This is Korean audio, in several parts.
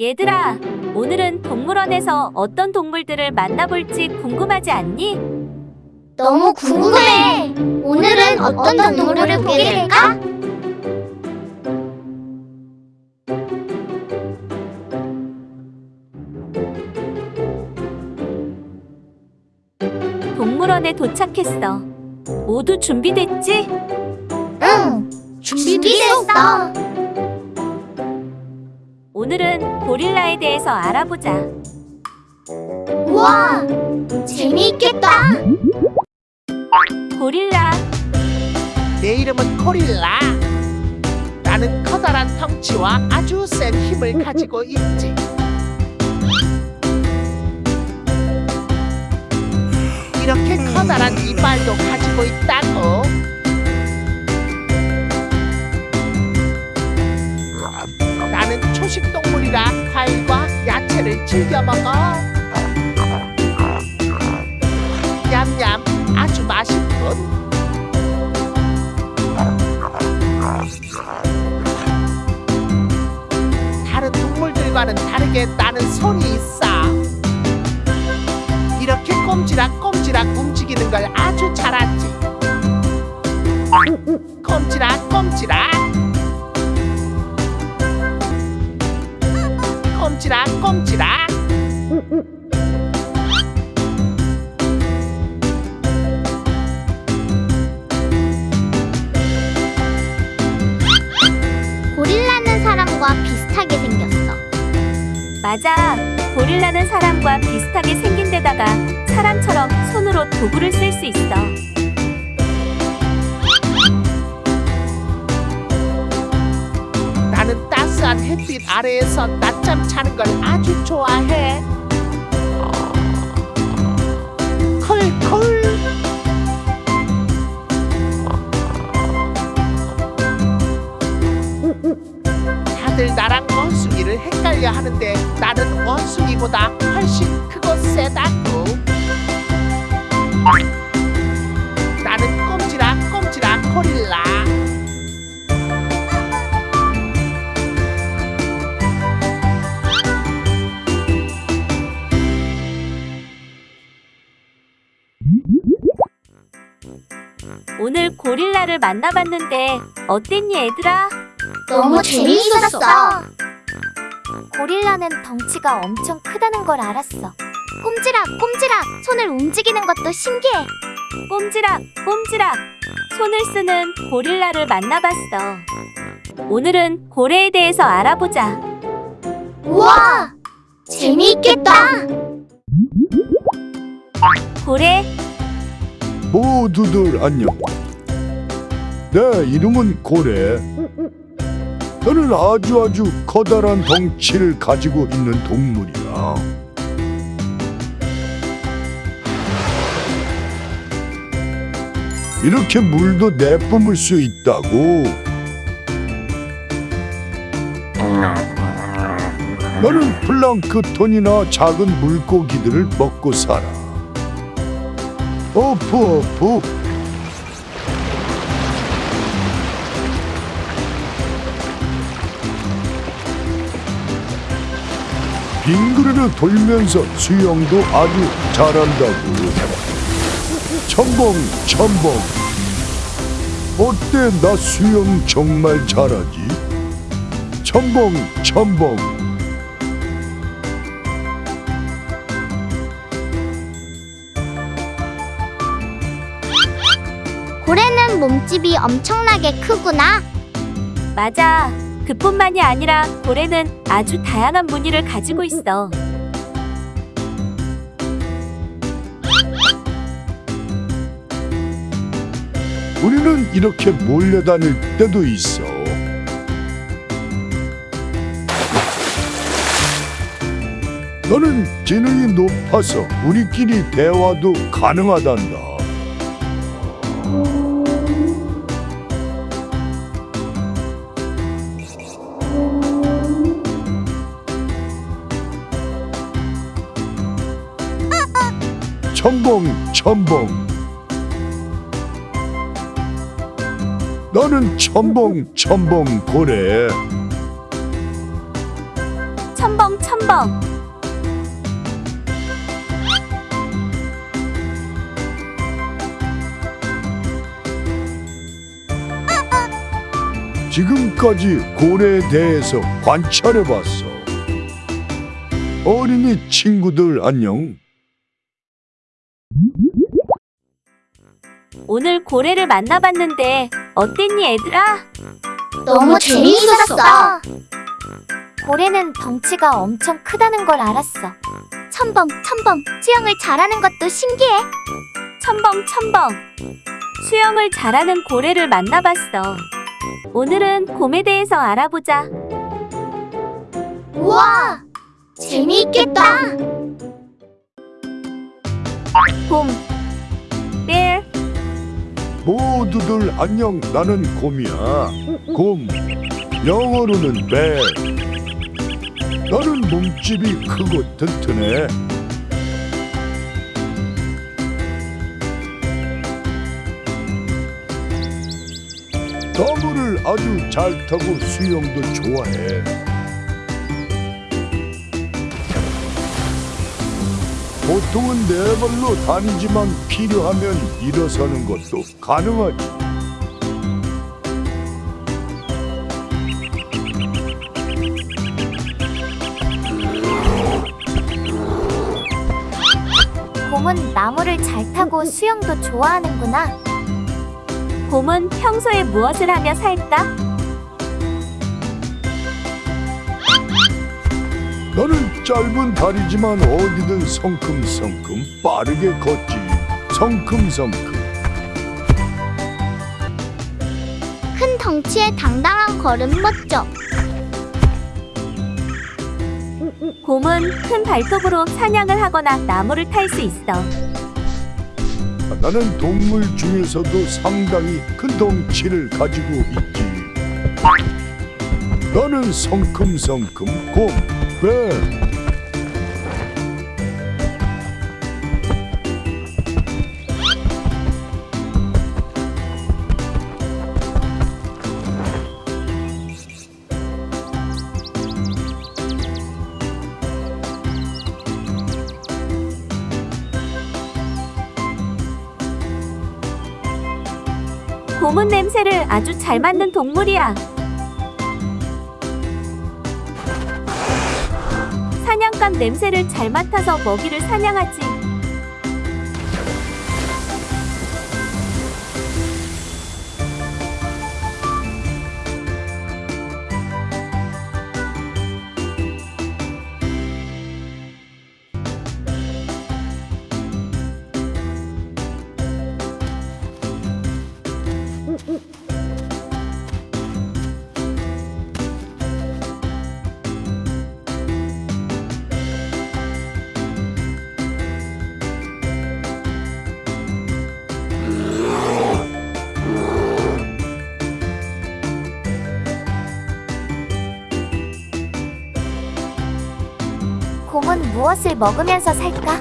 얘들아, 오늘은 동물원에서 어떤 동물들을 만나볼지 궁금하지 않니? 너무 궁금해. 오늘은 어떤 동물을 보게 될까? 동물원에 도착했어. 모두 준비됐지? 응, 준비됐어. 오늘은 고릴라에 대해서 알아보자. 우와, 재미있겠다. 고릴라, 내 이름은 고릴라. 나는 커다란 덩치와 아주 센 힘을 가지고 있지. 이렇게 커다란 이빨도 가지고 있다고. 초식 동물이라 과일과 야채를 즐겨 먹어. 냠냠, 아주 맛있군. 다른 동물들과는 다르게 나는 손이 있어. 이렇게 꼼지락꼼지락 움직이는 걸 아주 잘하지. 꼼지락꼼지락. 꼼지락 꼼지락. 고릴라는 사람과 비슷하게 생겼어. 맞아. 고릴라는 사람과 비슷하게 생긴 데다가 사람처럼 손으로 도구를 쓸 수 있어. 따스한 햇빛 아래에서 낮잠 자는 걸 아주 좋아해. 콜콜. 다들 나랑 원숭이를 헷갈려 하는데 나는 원숭이보다 훨씬 크고 세다고. 오늘 고릴라를 만나봤는데 어땠니 얘들아? 너무 재미있었어. 고릴라는 덩치가 엄청 크다는 걸 알았어. 꼼지락, 꼼지락. 손을 움직이는 것도 신기해. 꼼지락, 꼼지락. 손을 쓰는 고릴라를 만나봤어. 오늘은 고래에 대해서 알아보자. 우와, 재미있겠다. 고래, 모두들 안녕. 내 이름은 고래. 나는 아주 아주 커다란 덩치를 가지고 있는 동물이야. 이렇게 물도 내뿜을 수 있다고. 나는 플랑크톤이나 작은 물고기들을 먹고 살아. 어프 빙그르르 돌면서 수영도 아주 잘한다고. 첨벙 첨벙 어때 나 수영 정말 잘하지? 첨벙 첨벙 몸집이 엄청나게 크구나. 맞아. 그뿐만이 아니라 고래는 아주 다양한 무늬를 가지고 있어. 우리는 이렇게 몰려다닐 때도 있어. 너는 지능이 높아서 우리끼리 대화도 가능하단다. 첨벙 너는 첨벙 첨벙 고래 첨벙 첨벙 지금까지 고래에 대해서 관찰해봤어. 어린이 친구들 안녕. 오늘 고래를 만나봤는데 어땠니 얘들아? 너무 재미있었어. 고래는 덩치가 엄청 크다는 걸 알았어. 첨벙, 첨벙. 수영을 잘하는 것도 신기해. 첨벙 첨벙 수영을 잘하는 고래를 만나봤어 오늘은 곰에 대해서 알아보자 우와, 재미있겠다. 곰 bear 모두들 안녕. 나는 곰이야. 곰. 영어로는 배. 나는 몸집이 크고 튼튼해. 나무를 아주 잘 타고 수영도 좋아해. 보통은 네 발로 다니지만 필요하면 일어서는 것도 가능하지. 곰은 나무를 잘 타고 수영도 좋아하는구나. 곰은 평소에 무엇을 하며 살까? 짧은 다리지만 어디든 성큼성큼 빠르게 걷지. 성큼성큼. 큰 덩치에 당당한 걸음 멋져. 곰은 큰 발톱으로 사냥을 하거나 나무를 탈 수 있어 나는 동물 중에서도 상당히 큰 덩치를 가지고 있지. 나는 성큼성큼 곰, 배. 아주 잘 맡는 동물이야. 사냥감 냄새를 잘 맡아서 먹이를 사냥하지 먹으면서 살까?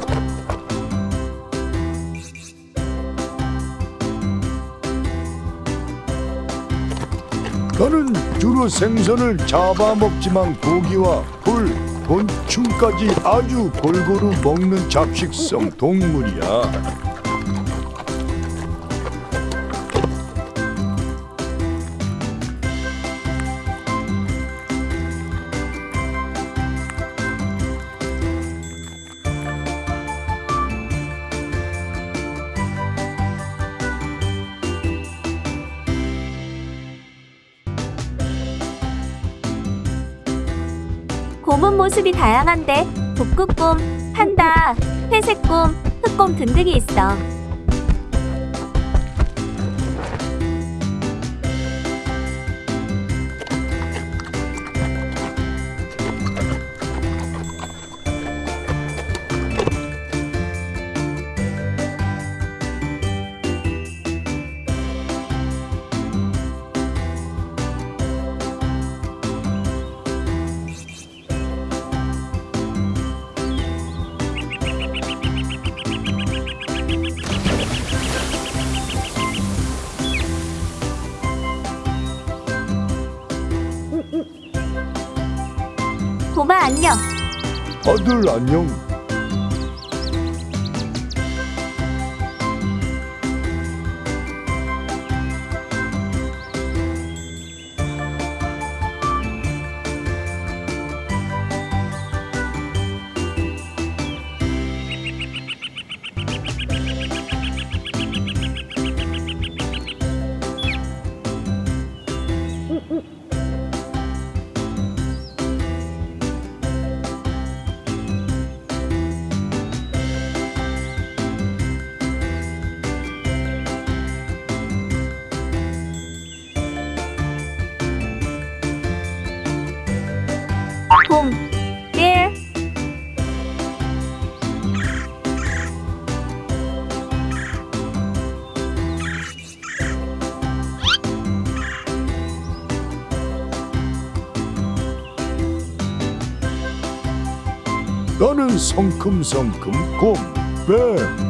나는 주로 생선을 잡아먹지만 고기와 풀, 곤충까지 아주 골고루 먹는 잡식성 동물이야. 모습이 다양한데 북극곰, 판다, 회색곰, 흑곰 등등이 있어. 아. 다들 안녕. 나는 성큼성큼 곰, 뱀.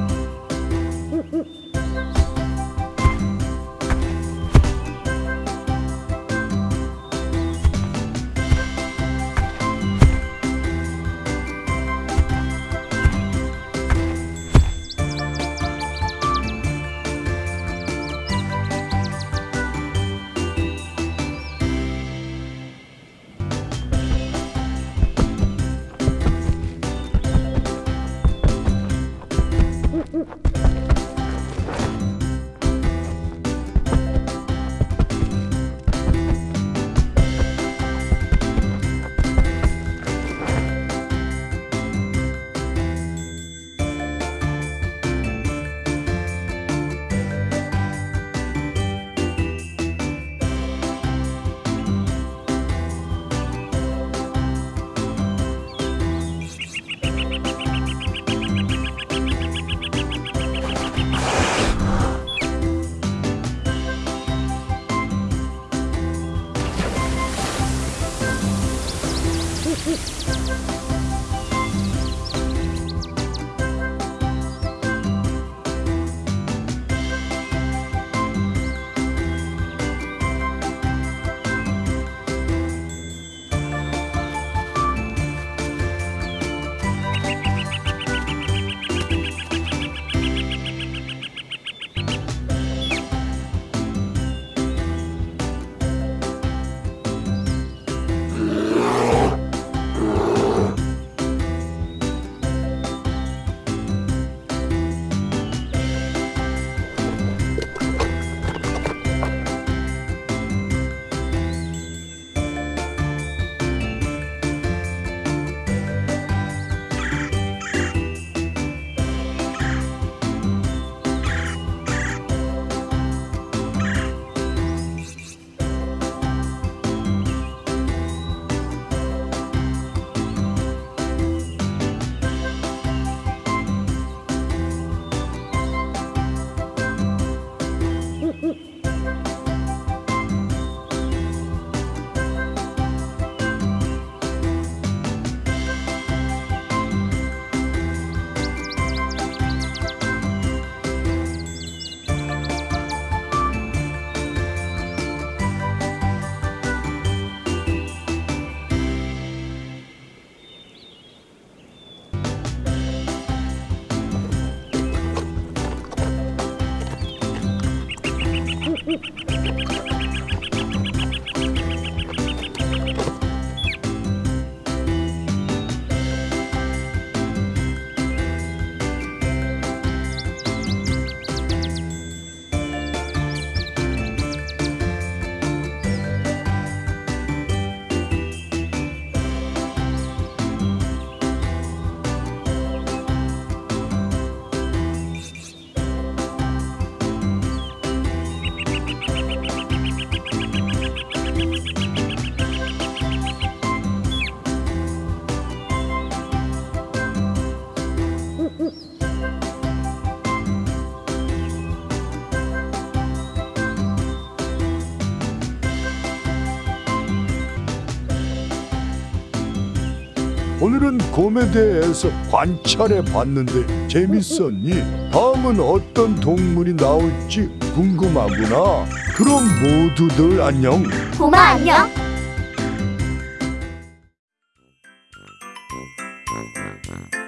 곰에 대해서 관찰해 봤는데 재밌었니? 다음은 어떤 동물이 나올지 궁금하구나. 그럼 모두들 안녕. 곰아 안녕.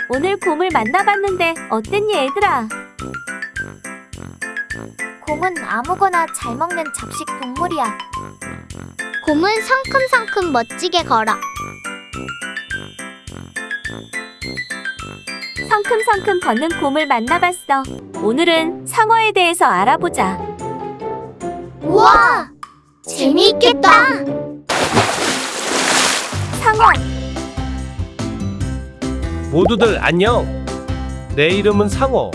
오늘 곰을 만나봤는데 어땠니 얘들아? 곰은 아무거나 잘 먹는 잡식 동물이야. 곰은 성큼성큼 멋지게 걸어. 성큼성큼 걷는 곰을 만나봤어. 오늘은 상어에 대해서 알아보자. 우와! 재미있겠다! 상어, 모두들 안녕. 내 이름은 상어.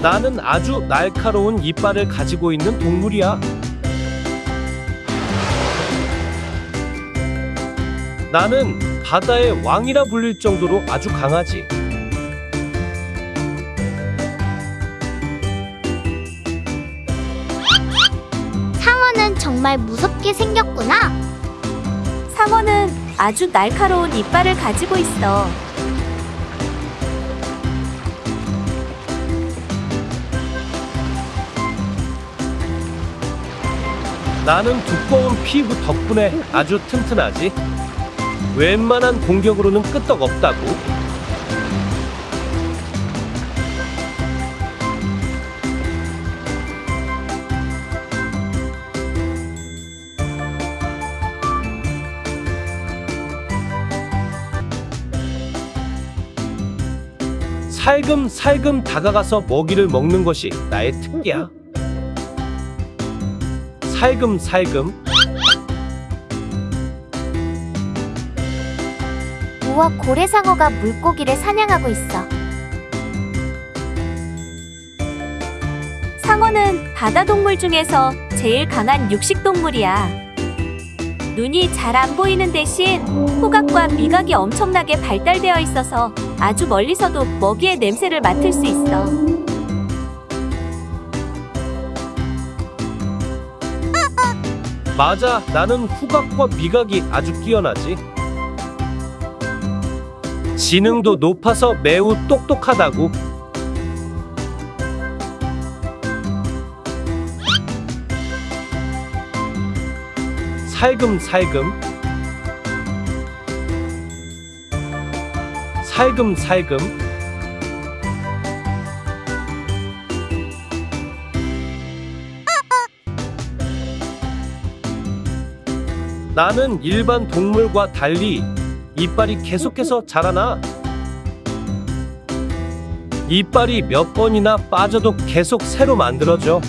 나는 아주 날카로운 이빨을 가지고 있는 동물이야. 나는 바다의 왕이라 불릴 정도로 아주 강하지. 상어는 정말 무섭게 생겼구나. 상어는 아주 날카로운 이빨을 가지고 있어. 나는 두꺼운 피부 덕분에 아주 튼튼하지. 웬만한 공격으로는 끄떡 없다고. 살금살금 다가가서 먹이를 먹는 것이 나의 특기야. 살금살금 우와 고래상어가 물고기를 사냥하고 있어. 상어는 바다 동물 중에서 제일 강한 육식 동물이야. 눈이 잘 안 보이는 대신 후각과 미각이 엄청나게 발달되어 있어서 아주 멀리서도 먹이의 냄새를 맡을 수 있어. 맞아 나는 후각과 미각이 아주 뛰어나지 지능도 높아서 매우 똑똑하다고. 살금살금. 살금살금. 나는 일반 동물과 달리 이빨이 계속해서 자라나. 이빨이 몇 번이나 빠져도 계속 새로 만들어져.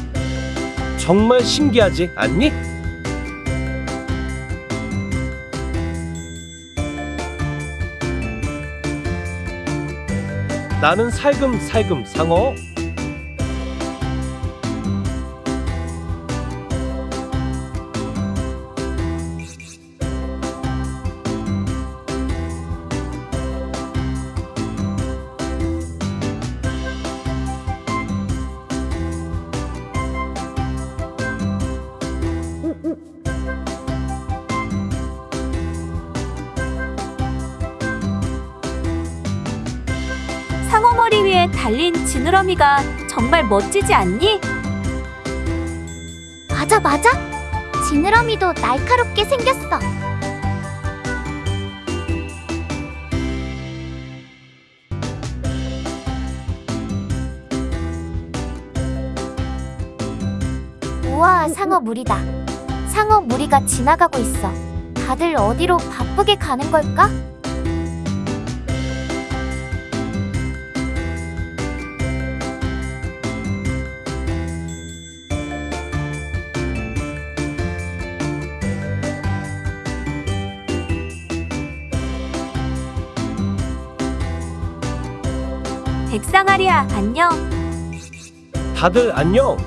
정말 신기하지 않니? 나는 살금살금 상어. 지느러미가 정말 멋지지 않니? 맞아 맞아. 지느러미도 날카롭게 생겼어. 우와 상어 무리다. 상어 무리가 지나가고 있어. 다들 어디로 바쁘게 가는 걸까? 안녕. 다들 안녕.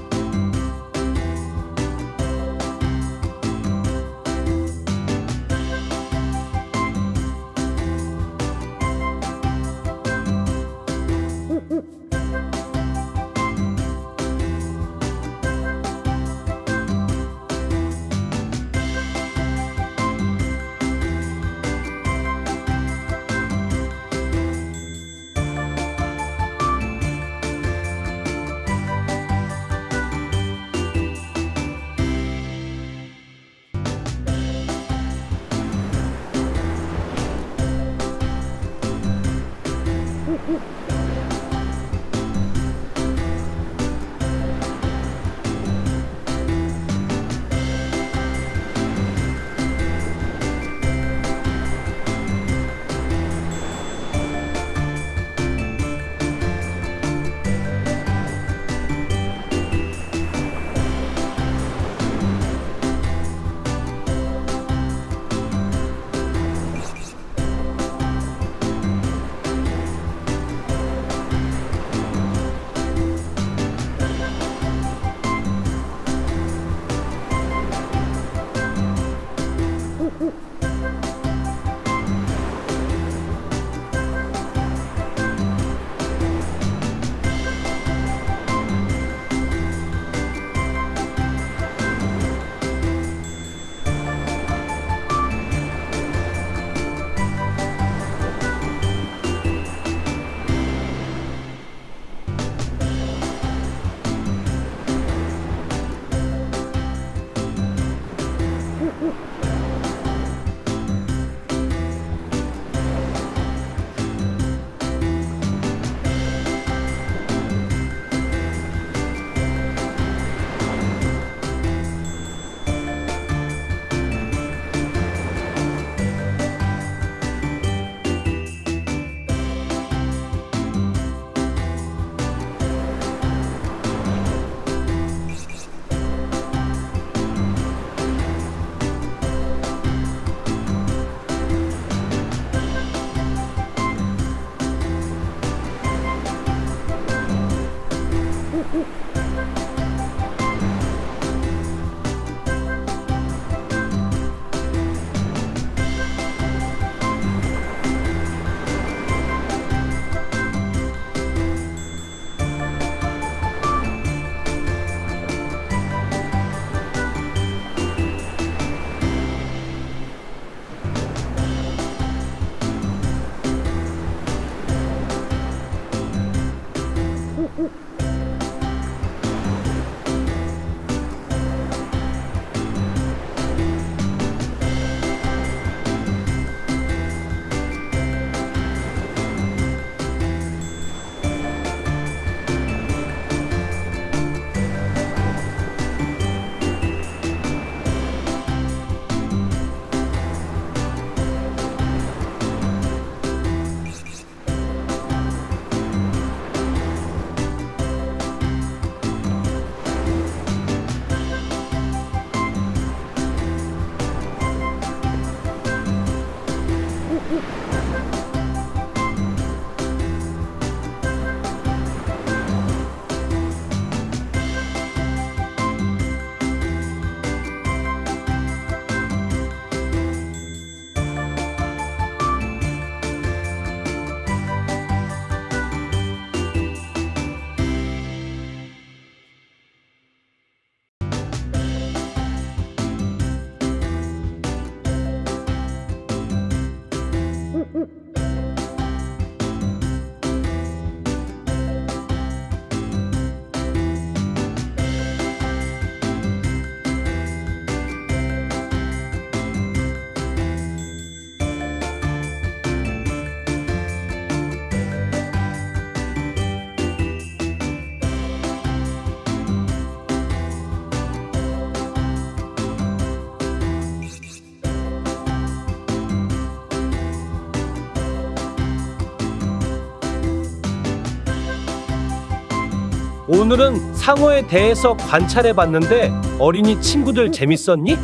오늘은 상어에 대해서 관찰해 봤는데 어린이 친구들 재밌었니?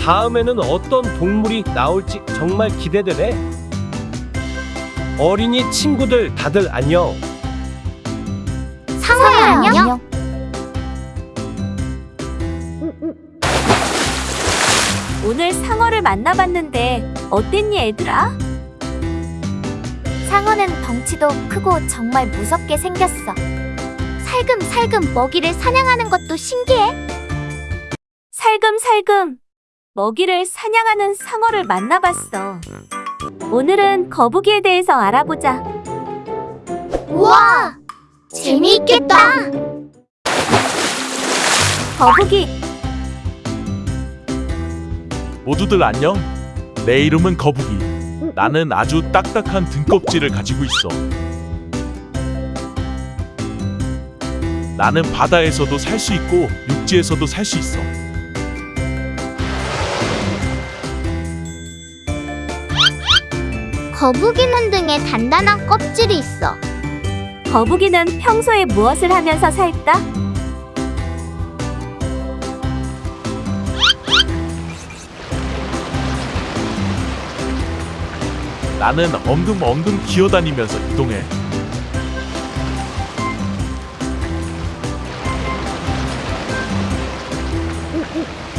다음에는 어떤 동물이 나올지 정말 기대되네. 어린이 친구들 다들 안녕. 상어야 안녕. 오늘 상어를 만나봤는데 어땠니 얘들아? 상어는 덩치도 크고 정말 무섭게 생겼어. 살금살금 먹이를 사냥하는 것도 신기해. 살금살금 먹이를 사냥하는 상어를 만나봤어. 오늘은 거북이에 대해서 알아보자. 우와! 재미있겠다. 거북이 모두들 안녕. 내 이름은 거북이. 나는 아주 딱딱한 등껍질을 가지고 있어. 나는 바다에서도 살 수 있고 육지에서도 살 수 있어. 거북이는 등에 단단한 껍질이 있어. 거북이는 평소에 무엇을 하면서 살까? 나는 엉금엉금 기어다니면서 이동해.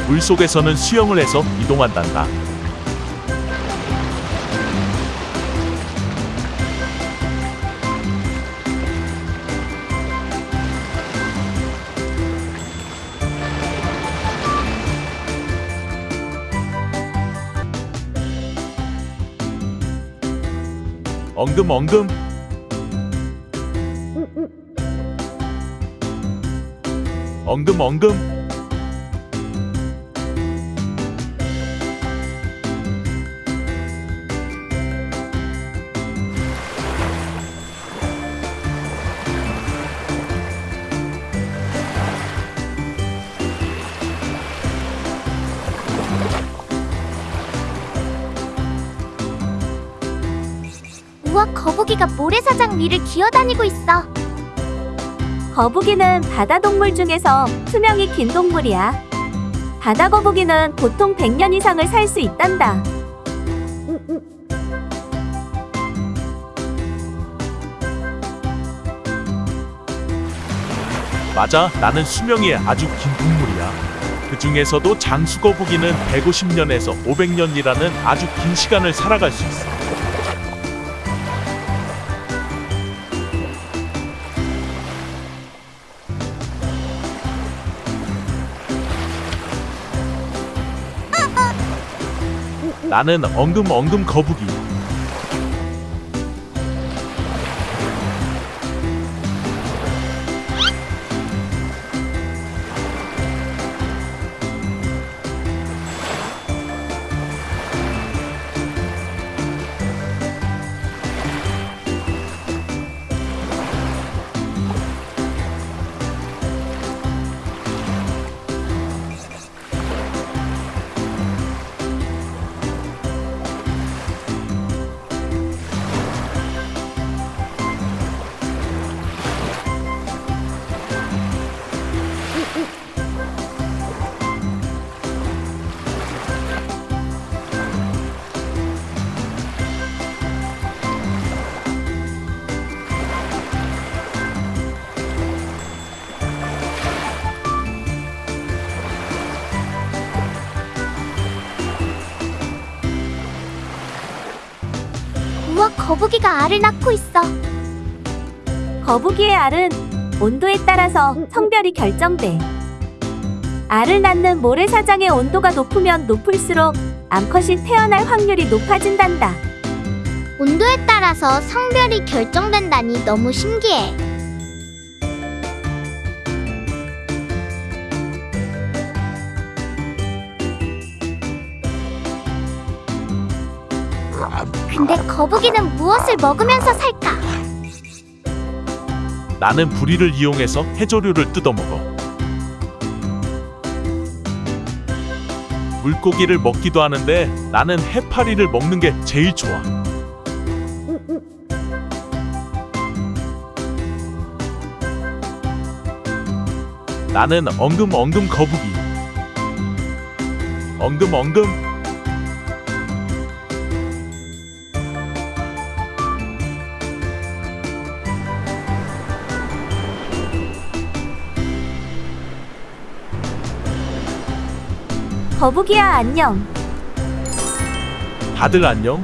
물 속에서는 수영을 해서 이동한단다. 엉금엉금. 엉금엉금 모래사장 위를 기어다니고 있어. 거북이는 바다 동물 중에서 수명이 긴 동물이야. 바다 거북이는 보통 100년 이상을 살 수 있단다. 맞아, 나는 수명이 아주 긴 동물이야. 그 중에서도 장수거북이는 150년에서 500년이라는 아주 긴 시간을 살아갈 수 있어. 나는 엉금엉금 거북이. 우와, 거북이가 알을 낳고 있어. 거북이의 알은 온도에 따라서 성별이 결정돼. 알을 낳는 모래사장의 온도가 높으면 높을수록 암컷이 태어날 확률이 높아진단다. 온도에 따라서 성별이 결정된다니 너무 신기해. 거북이는 무엇을 먹으면서 살까? 나는 부리를 이용해서 해조류를 뜯어먹어. 물고기를 먹기도 하는데 나는 해파리를 먹는 게 제일 좋아. 나는 엉금엉금 거북이. 엉금엉금 거북이야 안녕. 다들 안녕.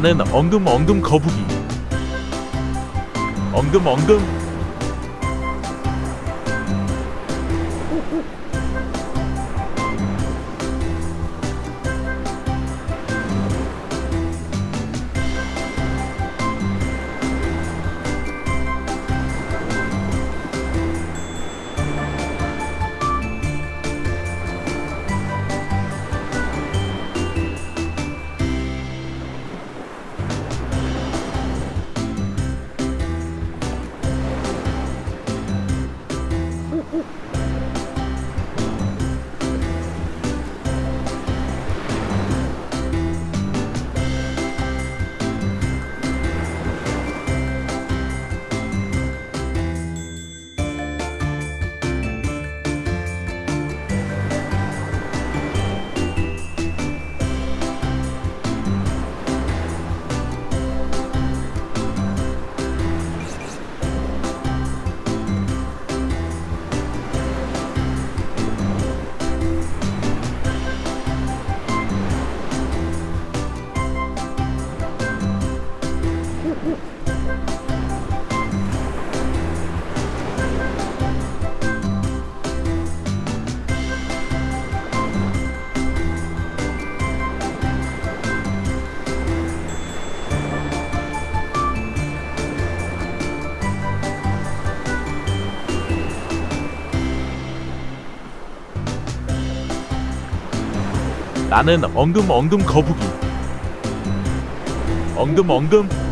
나는 엉금엉금 거북이. 엉금엉금 나는 엉금엉금 거북이. 엉금엉금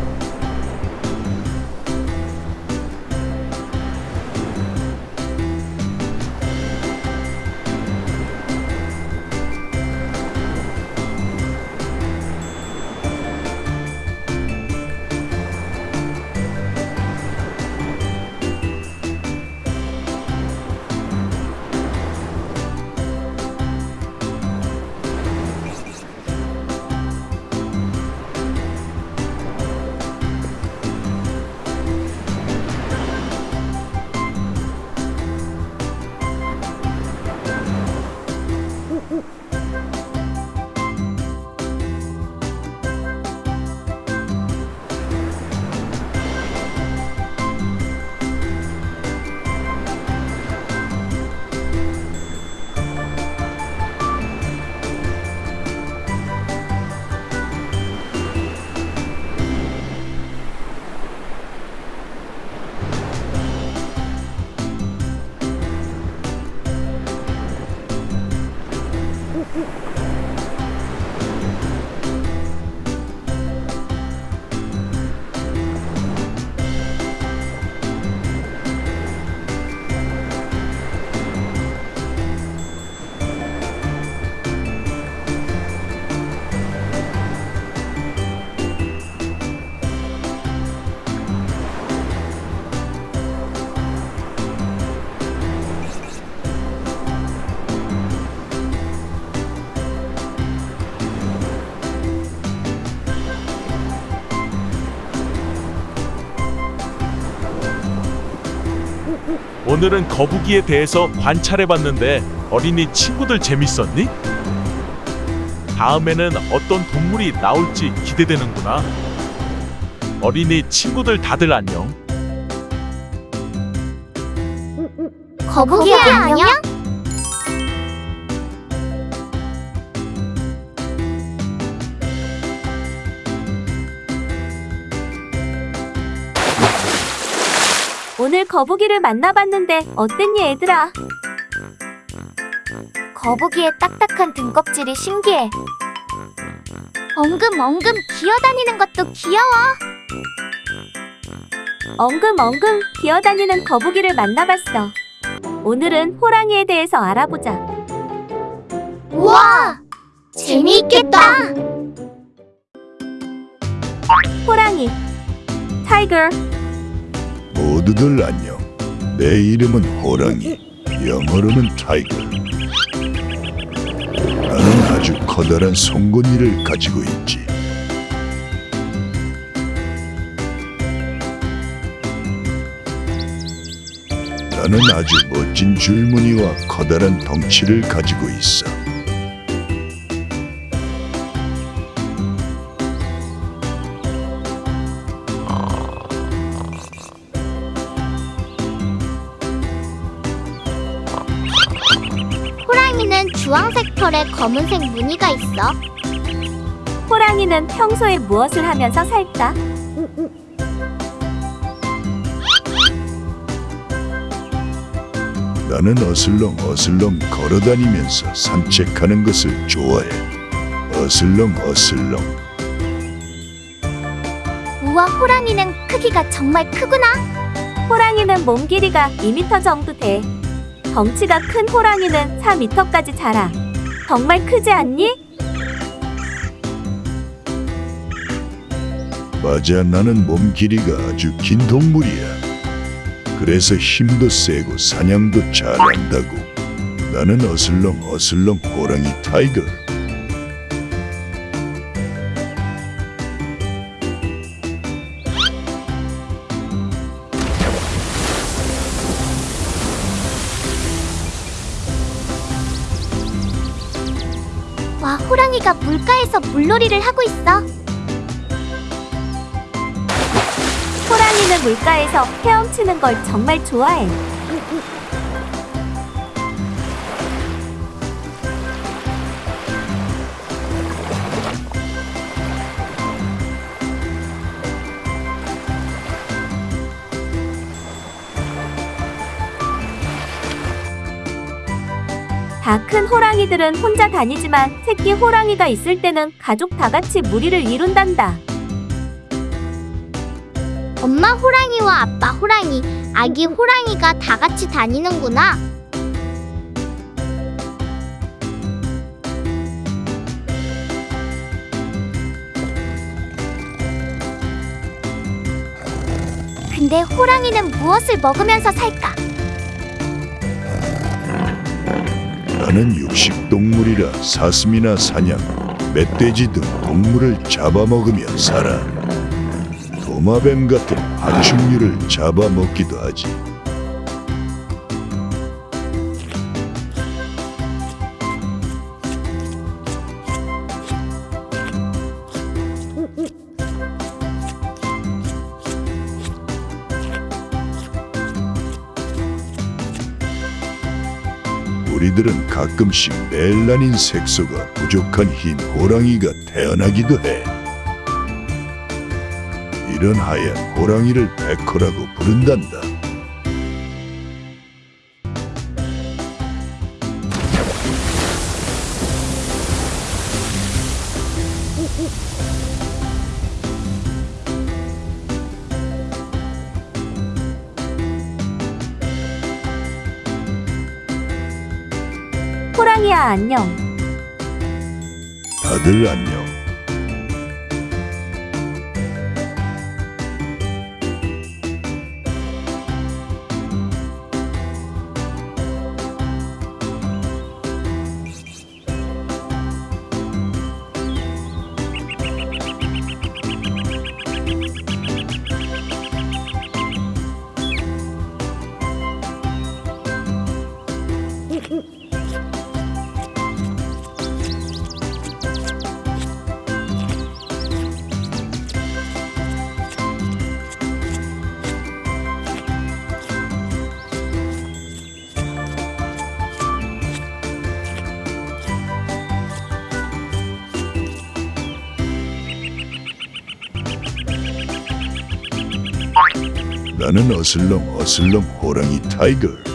오늘은 거북이에 대해서 관찰해봤는데 어린이 친구들 재밌었니? 다음에는 어떤 동물이 나올지 기대되는구나. 어린이 친구들 다들 안녕. 거북이 안녕? 거북이를 만나봤는데 어땠니 얘들아? 거북이의 딱딱한 등껍질이 신기해. 엉금엉금 기어다니는 것도 귀여워. 엉금엉금 기어다니는 거북이를 만나봤어. 오늘은 호랑이에 대해서 알아보자. 우와! 재미있겠다. 호랑이 tiger 모두들 안녕. 내 이름은 호랑이. 영어로는 tiger. 나는 아주 커다란 송곳니를 가지고 있지. 나는 아주 멋진 줄무늬와 커다란 덩치를 가지고 있어. 검은색 무늬가 있어. 호랑이는 평소에 무엇을 하면서 살까? 나는 어슬렁 어슬렁 걸어다니면서 산책하는 것을 좋아해. 어슬렁 어슬렁. 우와, 호랑이는 크기가 정말 크구나. 호랑이는 몸 길이가 2m 정도 돼. 덩치가 큰 호랑이는 4m까지 자라. 정말 크지 않니? 맞아, 나는 몸 길이가 아주 긴 동물이야. 그래서 힘도 세고 사냥도 잘한다고. 나는 어슬렁 어슬렁 호랑이 tiger. 물놀이를 하고 있어. 호랑이는 물가에서 헤엄치는 걸 정말 좋아해. 호랑이들은 혼자 다니지만 새끼 호랑이가 있을 때는 가족 다 같이 무리를 이룬단다. 엄마 호랑이와 아빠 호랑이, 아기 호랑이가 다 같이 다니는구나. 근데 호랑이는 무엇을 먹으면서 살까? 나는 육식 동물이라 사슴이나 사냥, 멧돼지 등 동물을 잡아먹으며 살아. 도마뱀 같은爬虫류를 잡아먹기도 하지. 우리들은 가끔씩 멜라닌 색소가 부족한 흰 호랑이가 태어나기도 해. 이런 하얀 호랑이를 백호라고 부른단다. 안녕. 다들 안녕. 나는 어슬렁 어슬렁 호랑이 타이거.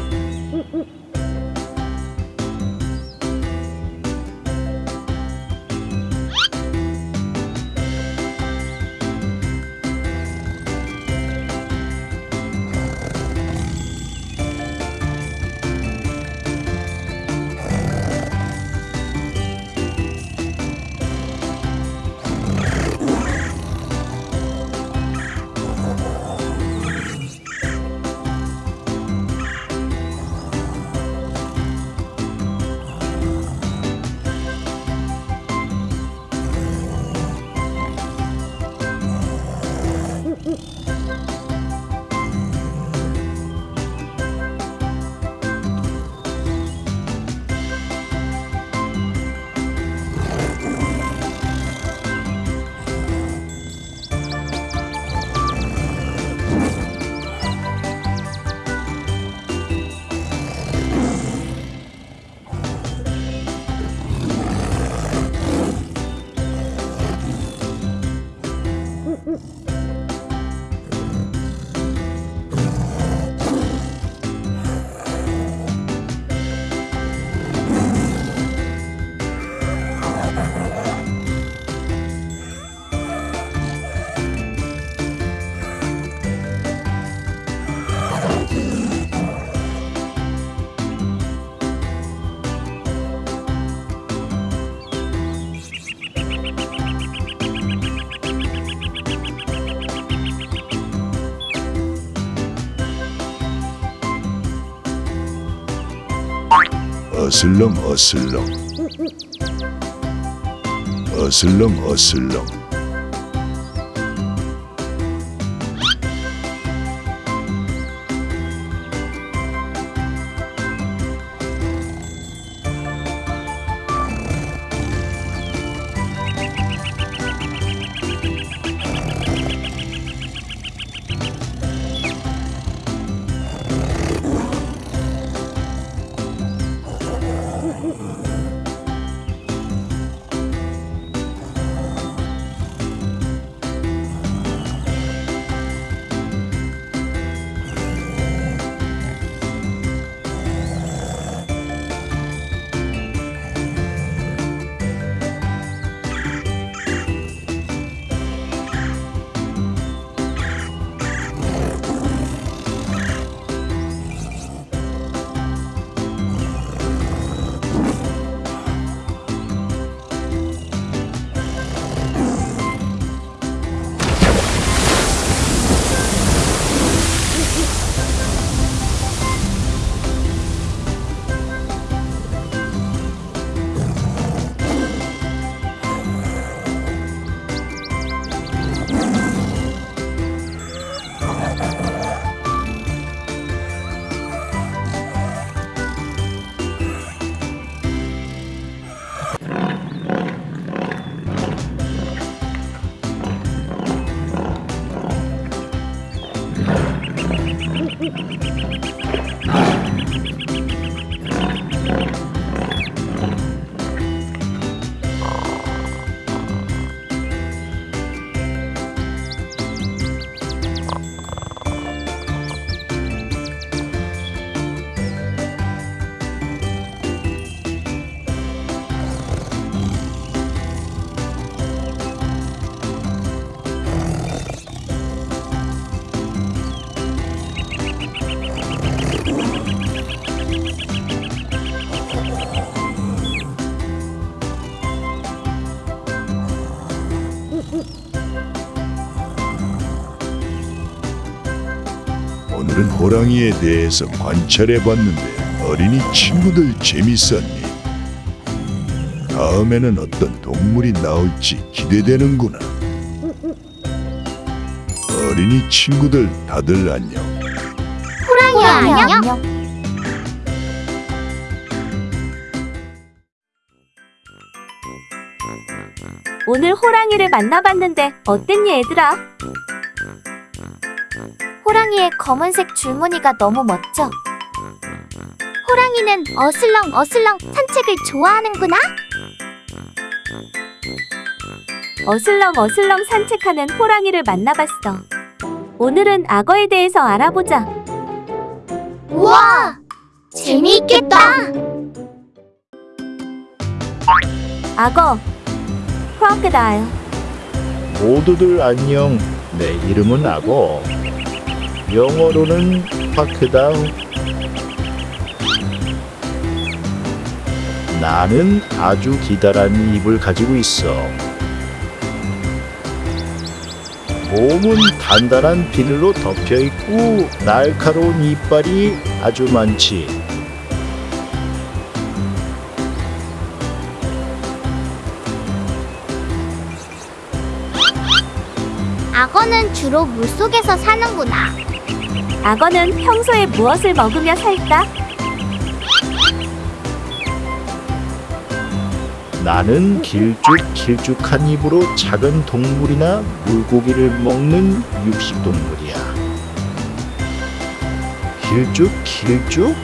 어슬렁 어슬렁. 어슬렁 어슬렁 호랑이에 대해서 관찰해봤는데 어린이 친구들 재밌었니? 다음에는 어떤 동물이 나올지 기대되는구나. 어린이 친구들 다들 안녕. 호랑이 안녕. 오늘 호랑이를 만나봤는데 어땠니 얘들아? 검은색 줄무늬가 너무 멋져. 호랑이는 어슬렁 어슬렁 산책을 좋아하는구나. 어슬렁 어슬렁 산책하는 호랑이를 만나봤어. 오늘은 악어에 대해서 알아보자. 우와! 재미있겠다! 악어, crocodile. 모두들 안녕. 내 이름은 악어. 영어로는 파크다우. 나는 아주 기다란 입을 가지고 있어. 몸은 단단한 비늘로 덮여 있고 날카로운 이빨이 아주 많지. 악어는 주로 물속에서 사는구나. 악어는 평소에 무엇을 먹으며 살까? 나는 길쭉길쭉한 입으로 작은 동물이나 물고기를 먹는 육식동물이야. 길쭉길쭉?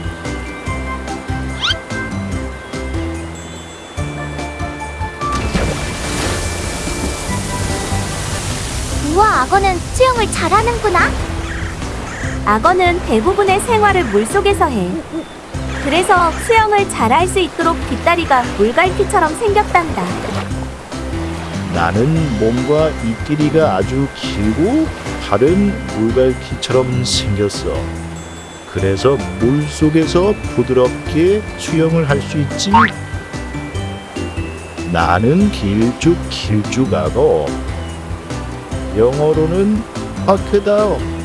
우와, 악어는 수영을 잘하는구나. 악어는 대부분의 생활을 물속에서 해. 그래서 수영을 잘 할 수 있도록 뒷다리가 물갈퀴처럼 생겼단다. 나는 몸과 입길이가 아주 길고 다른 물갈퀴처럼 생겼어. 그래서 물 속에서 부드럽게 수영을 할 수 있지. 나는 길쭉 길쭉하고 영어로는 파크다오.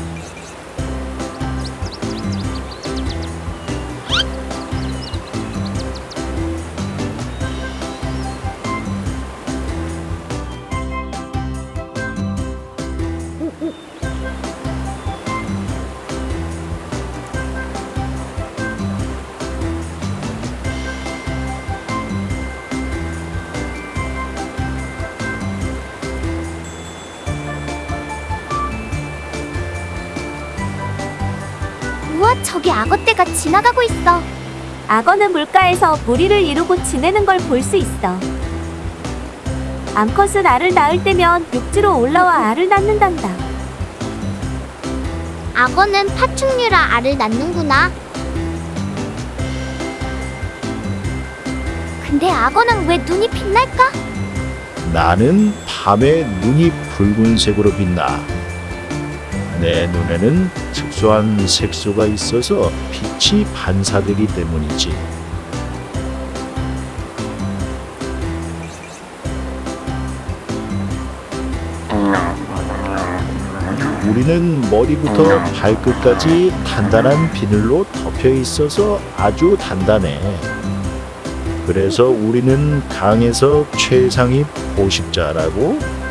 지나가고 있어. 악어는 물가에서 무리를 이루고 지내는 걸 볼 수 있어. 암컷은 알을 낳을 때면 육지로 올라와 알을 낳는단다. 악어는 파충류라 알을 낳는구나. 근데 악어는 왜 눈이 빛날까? 나는 밤에 눈이 붉은색으로 빛나. 내 눈에는 특수한 색소가 있어서 빛이 반사되기 때문이지. 우리는 머리부터 발끝까지 단단한 비늘로 덮여 있어서 아주 단단해. 그래서 우리는 강에서 최상위 포식자라고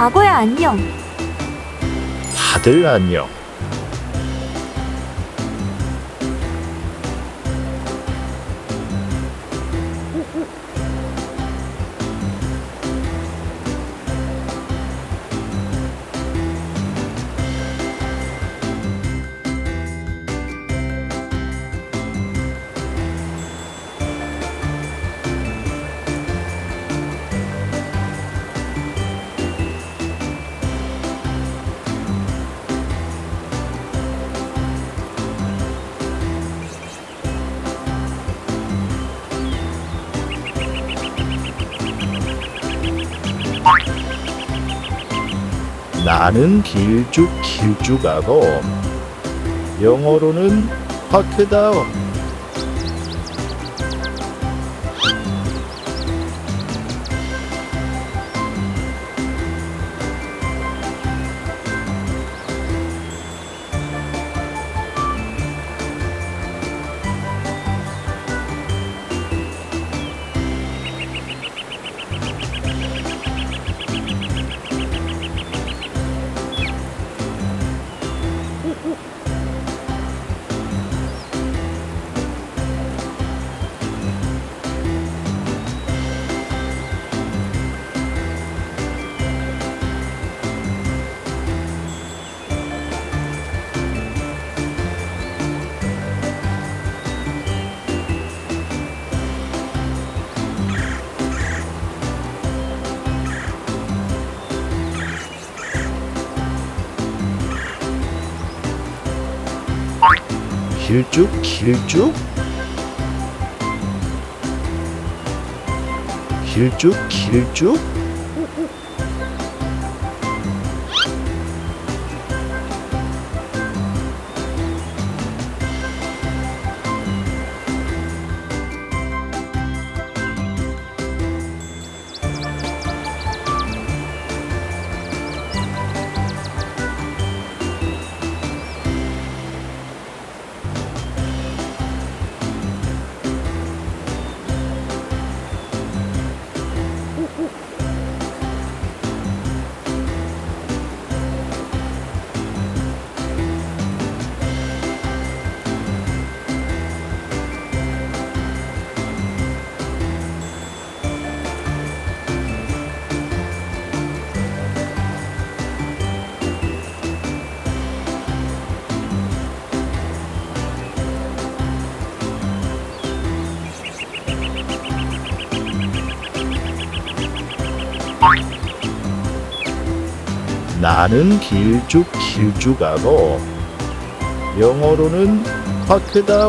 악어야 안녕. 다들 안녕. 나는 길쭉 길쭉하고 영어로는 파크다오. 길쭉 길쭉. 길쭉 길쭉 나는 길쭉 길쭉 하고 영어로는 화크다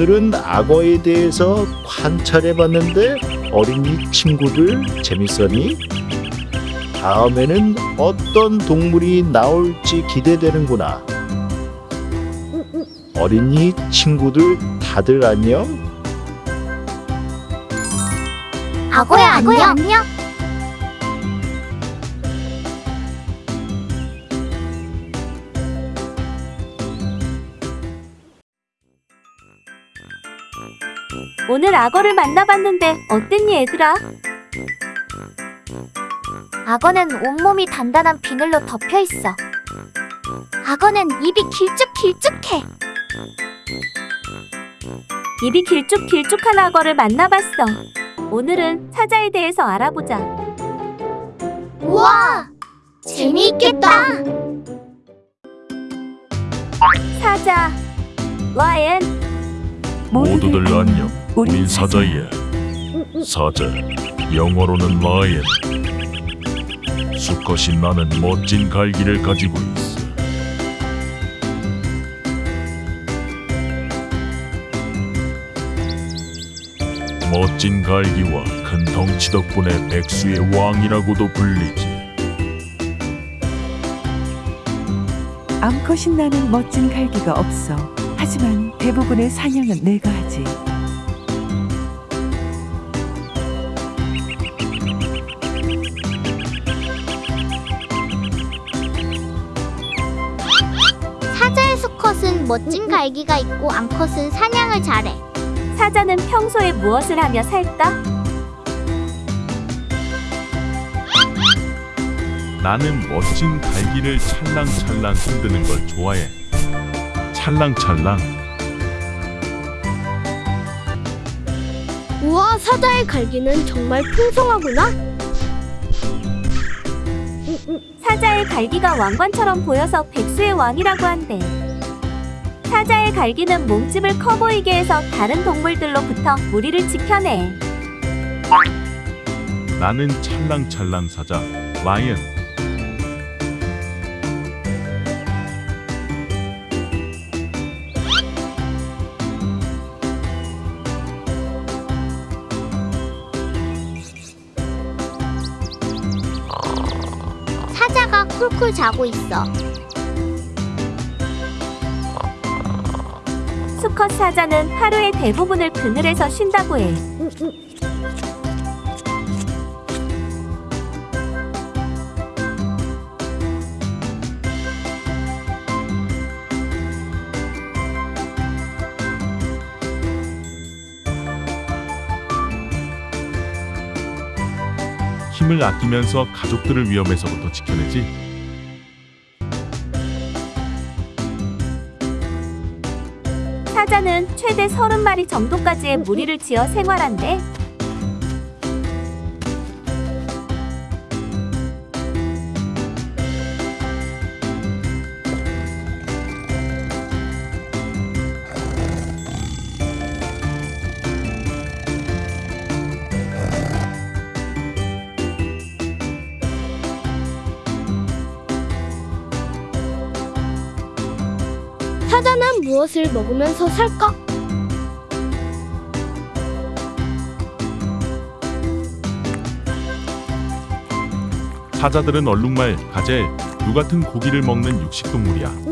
오늘은 악어에 대해서 관찰해 봤는데 어린이 친구들 재밌었니? 다음에는 어떤 동물이 나올지 기대되는구나. 어린이 친구들 다들 안녕? 악어야 안녕. 안녕. 악어를 만나봤는데 어땠니 얘들아? 악어는 온몸이 단단한 비늘로 덮여 있어. 악어는 입이 길쭉길쭉해. 입이 길쭉길쭉한 악어를 만나봤어. 오늘은 사자에 대해서 알아보자. 우와! 재미있겠다. 사자, 라이언, 모두들 안녕. 우린 사자야. 사자. 영어로는 라이언. 수컷이 나는 멋진 갈기를 가지고 있어. 멋진 갈기와 큰 덩치 덕분에 백수의 왕이라고도 불리지. 암컷이 나는 멋진 갈기가 없어. 하지만 대부분의 사냥은 내가 하지. 멋진 갈기가 있고 암컷은 사냥을 잘해. 사자는 평소에 무엇을 하며 살까? 나는 멋진 갈기를 찰랑찰랑 흔드는 걸 좋아해. 찰랑찰랑. 우와, 사자의 갈기는 정말 풍성하구나. 사자의 갈기가 왕관처럼 보여서 백수의 왕이라고 한대. 사자의 갈기는 몸집을 커 보이게 해서 다른 동물들로부터 무리를 지켜내. 나는 찰랑찰랑 사자. 라이언. 사자가 쿨쿨 자고 있어. 수컷 사자는 하루의 대부분을 그늘에서 쉰다고 해. 힘을 아끼면서 가족들을 위험에서부터 지켜내지. 사자는 최대 30마리 정도까지의 무리를 지어 생활한대. 무엇을 먹으면서 살까? 사자들은 얼룩말, 가젤, 류 같은 고기를 먹는 육식동물이야.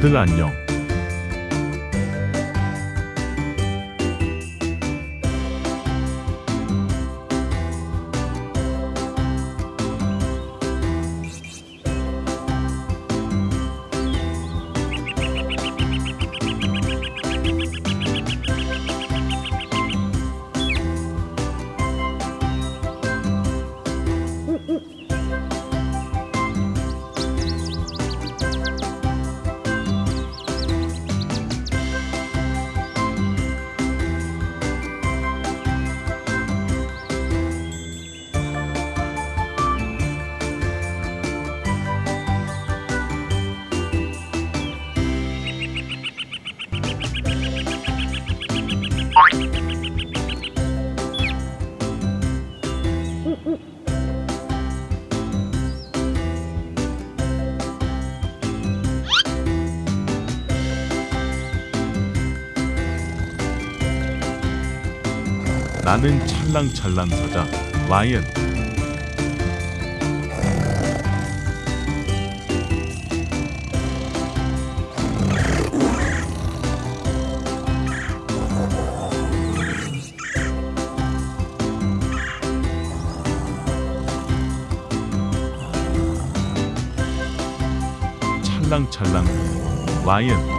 다들 안녕. 나는 찰랑찰랑 사자. 라이언. 찰랑찰랑 라이언.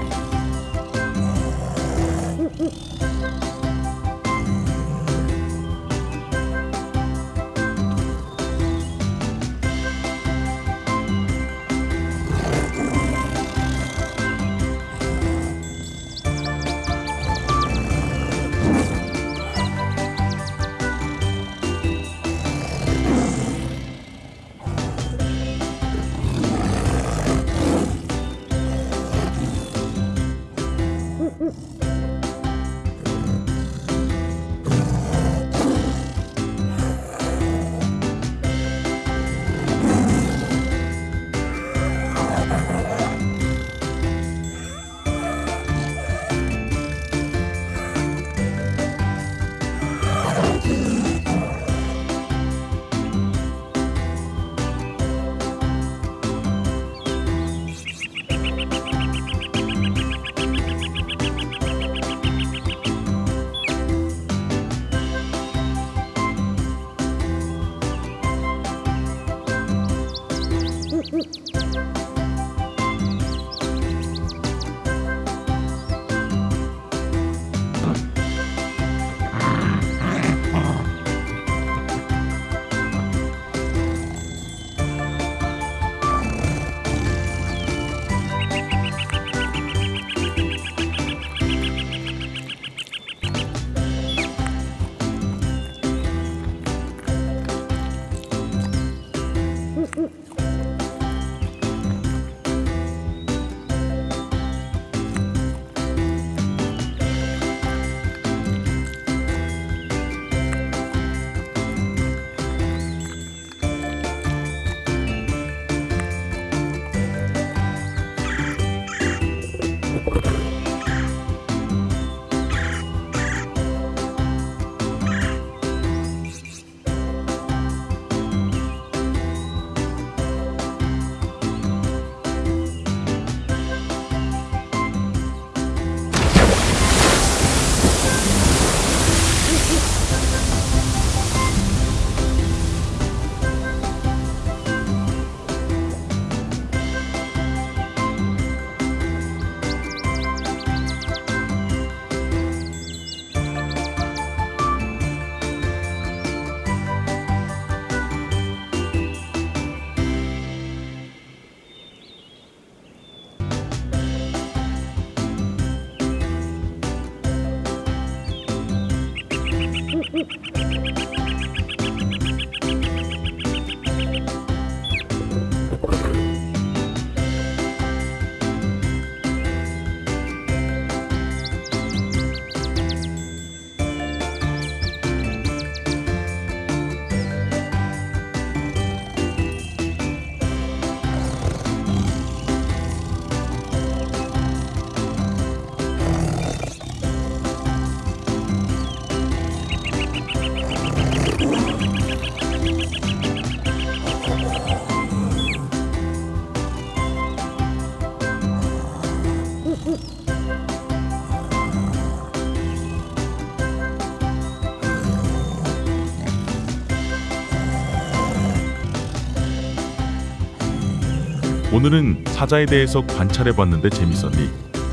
오늘은 사자에 대해서 관찰해봤는데 재밌었니?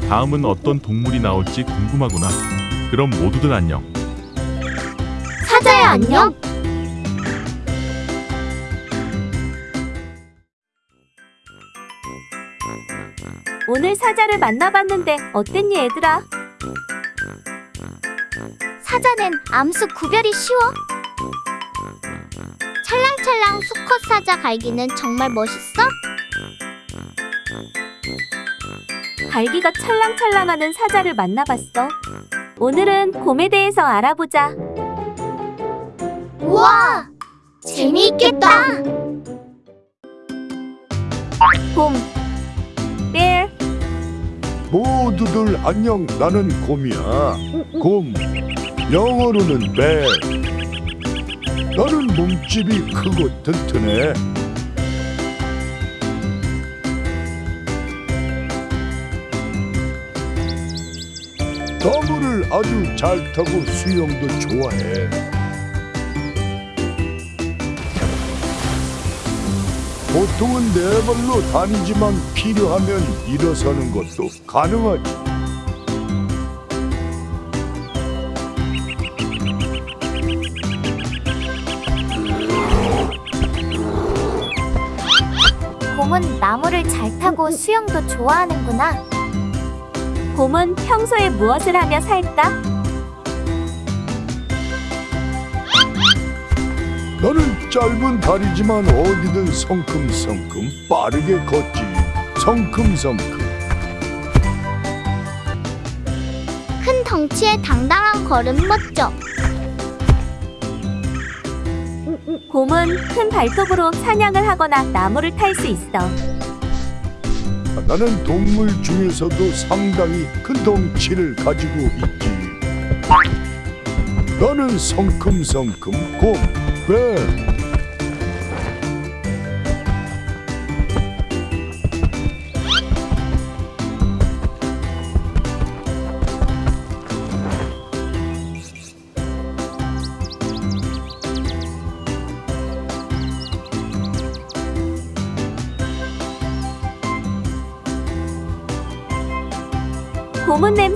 다음은 어떤 동물이 나올지 궁금하구나. 그럼 모두들 안녕. 사자야 안녕. 오늘 사자를 만나봤는데 어땠니 얘들아? 사자는 암수 구별이 쉬워. 찰랑찰랑 수컷 사자 갈기는 정말 멋있어. 갈기가 찰랑찰랑하는 사자를 만나봤어. 오늘은 곰에 대해서 알아보자. 우와, 재미있겠다. 곰, bear, 모두들 안녕 나는 곰이야 곰 영어로는 배 나는 몸집이 크고 튼튼해 나무를 아주 잘 타고 수영도 좋아해 보통은 네 발로 다니지만 필요하면 일어서는 것도 가능하지. 곰은 나무를 잘 타고 수영도 좋아하는구나. 곰은 평소에 무엇을 하며 살까? 나는 짧은 다리지만 어디든 성큼성큼 빠르게 걷지. 성큼성큼. 큰 덩치에 당당한 걸음 멋져. 곰은 큰 발톱으로 사냥을 하거나 나무를 탈 수 있어. 나는 동물 중에서도 상당히 큰 덩치를 가지고 있지. 나는 성큼성큼 곰, 뱀.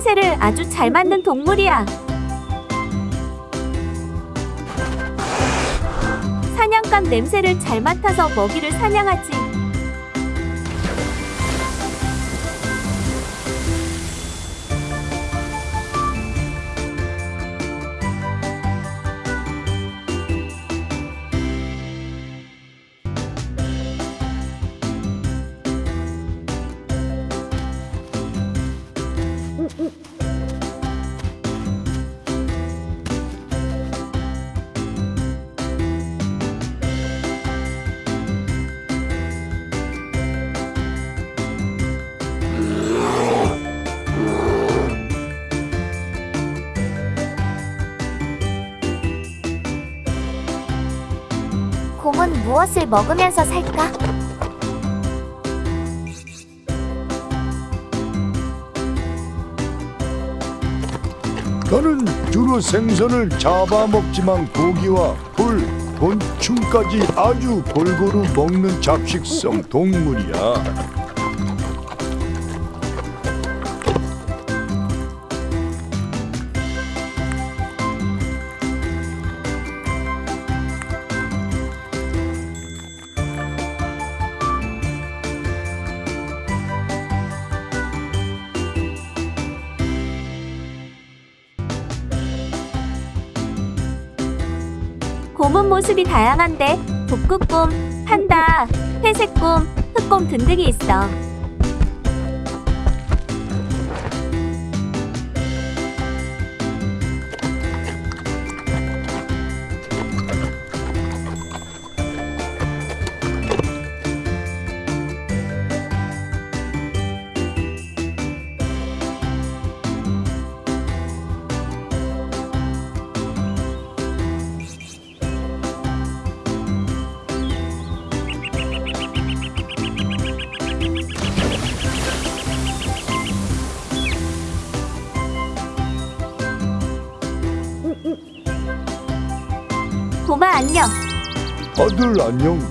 냄새를 아주 잘 맡는 동물이야. 사냥감 냄새를 잘 맡아서 먹이를 사냥하지. 곰은 무엇을 먹으면서 살까? 나는 주로 생선을 잡아먹지만 고기와 풀, 곤충까지 아주 골고루 먹는 잡식성 동물이야. 모습이 다양한데 북극곰, 판다, 회색곰, 흑곰 등등이 있어. 아들 안녕.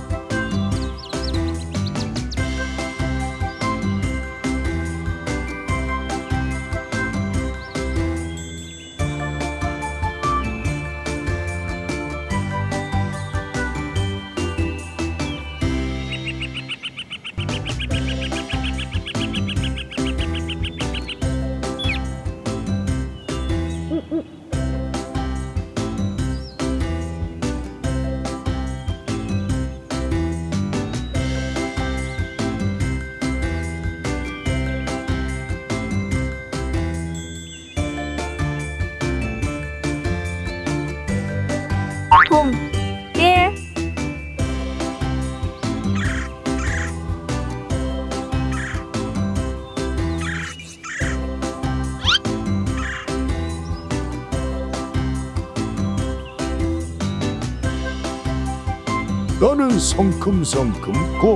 성큼성큼 곰,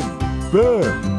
뱀.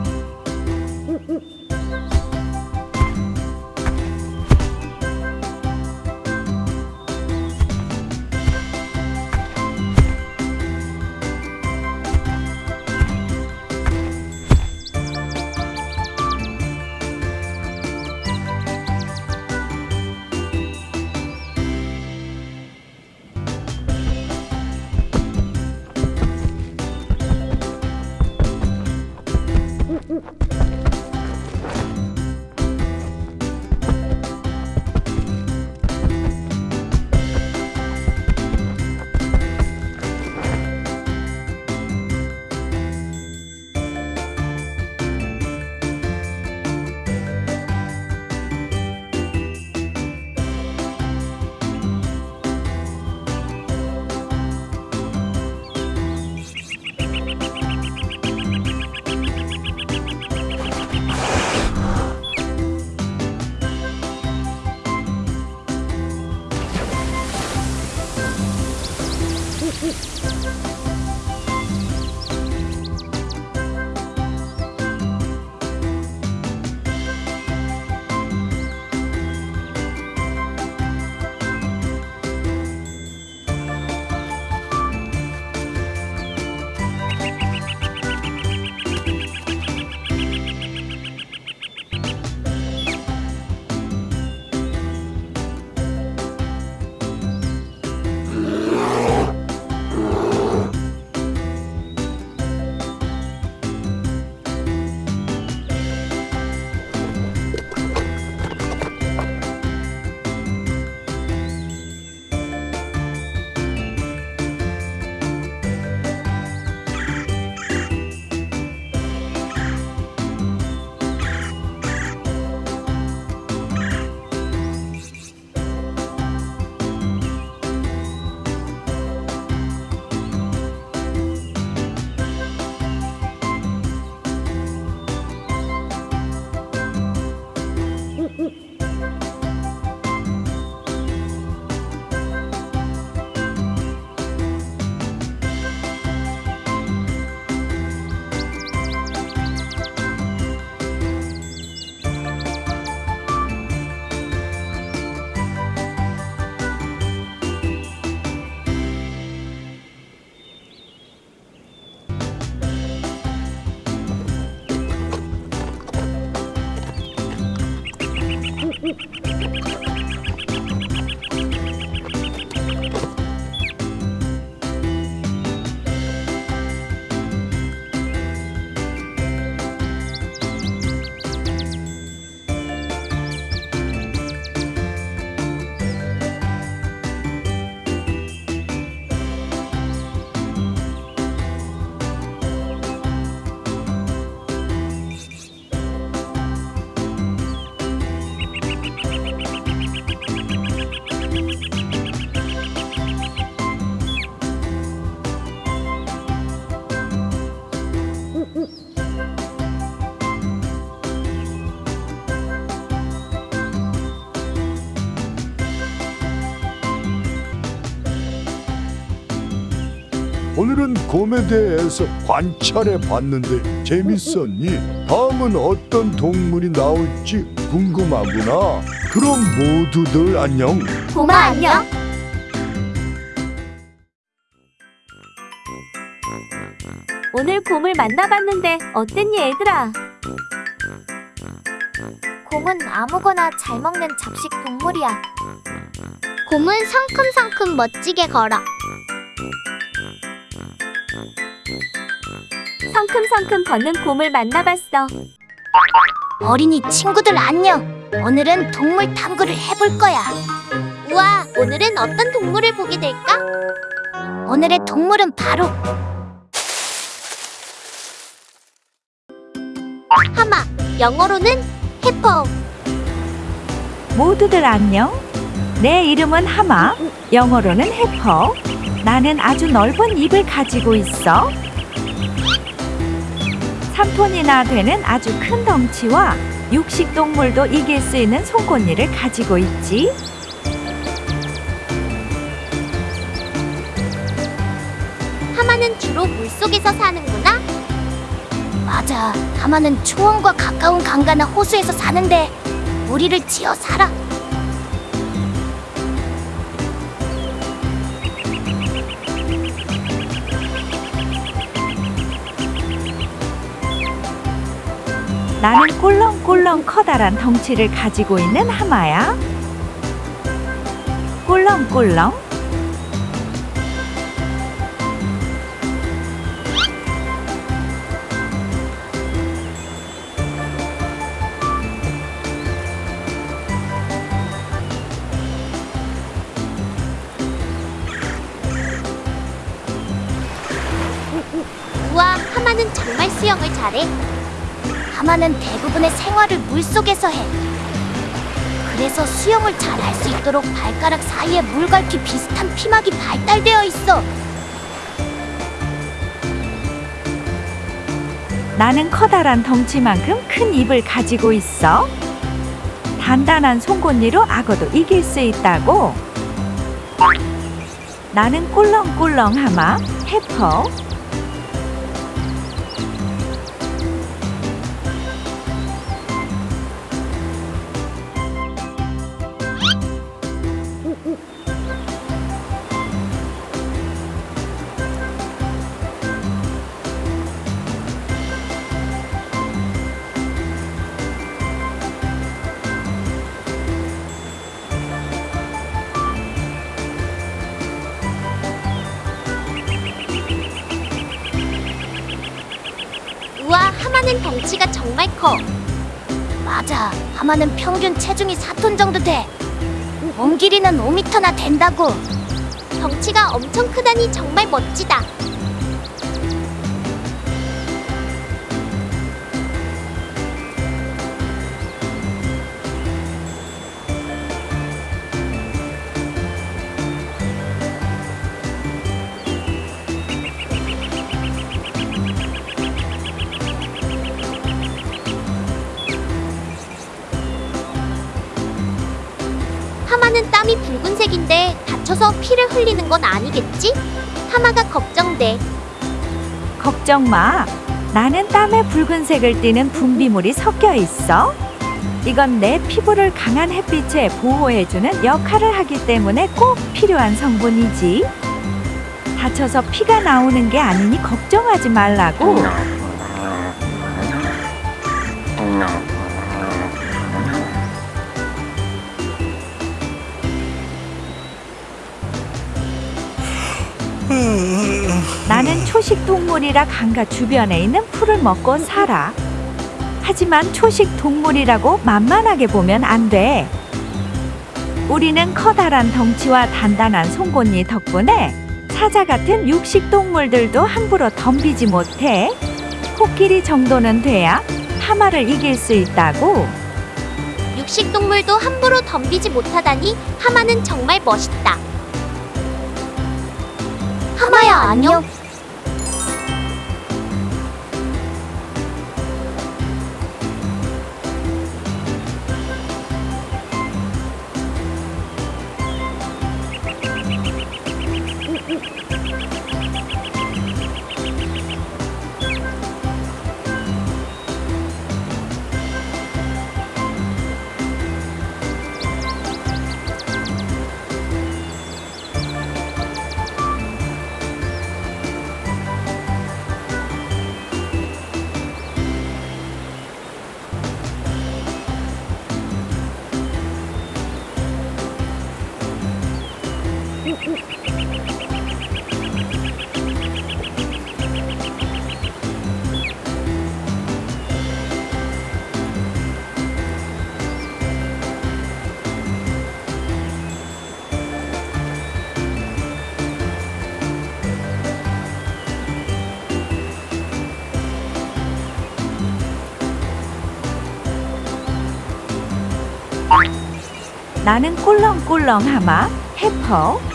오늘은 곰에 대해서 관찰해 봤는데 재밌었니? 다음은 어떤 동물이 나올지 궁금하구나. 그럼 모두들 안녕. 고마 안녕. 오늘 곰을 만나봤는데 어땠니 얘들아? 곰은 아무거나 잘 먹는 잡식 동물이야. 곰은 성큼성큼 멋지게 걸어. 성큼성큼 걷는 곰을 만나봤어. 어린이 친구들 안녕. 오늘은 동물 탐구를 해볼 거야. 우와, 오늘은 어떤 동물을 보게 될까? 오늘의 동물은 바로 하마, 영어로는 해퍼. 모두들 안녕. 내 이름은 하마. 영어로는 해퍼. 나는 아주 넓은 입을 가지고 있어. 3톤이나 되는 아주 큰 덩치와 육식 동물도 이길 수 있는 송곳니를 가지고 있지. 하마는 주로 물속에서 사는구나. 맞아. 하마는 초원과 가까운 강가나 호수에서 사는데 무리를 지어 살아. 나는 꿀렁꿀렁 커다란 덩치를 가지고 있는 하마야. 꿀렁꿀렁. 하마는 대부분의 생활을 물속에서 해. 그래서 수영을 잘 할 수 있도록 발가락 사이에 물갈퀴 비슷한 피막이 발달되어 있어. 나는 커다란 덩치만큼 큰 입을 가지고 있어. 단단한 송곳니로 악어도 이길 수 있다고. 나는 꿀렁꿀렁 하마, 해퍼. 커. 맞아. 하마는 평균 체중이 4톤 정도 돼. 몸 길이는 5미터나 된다고. 덩치가 엄청 크다니 정말 멋지다. 피를 흘리는 건 아니겠지? 하마가 걱정돼. 걱정 마. 나는 땀에 붉은색을 띠는 분비물이 섞여 있어. 이건 내 피부를 강한 햇빛에 보호해주는 역할을 하기 때문에 꼭 필요한 성분이지. 다쳐서 피가 나오는 게 아니니 걱정하지 말라고. 초식 동물이라 강가 주변에 있는 풀을 먹고 살아. 하지만 초식 동물이라고 만만하게 보면 안 돼. 우리는 커다란 덩치와 단단한 송곳니 덕분에 사자 같은 육식 동물들도 함부로 덤비지 못해. 코끼리 정도는 돼야 하마를 이길 수 있다고. 육식 동물도 함부로 덤비지 못하다니 하마는 정말 멋있다. 안녕. 나는 꿀렁꿀렁 하마 해퍼.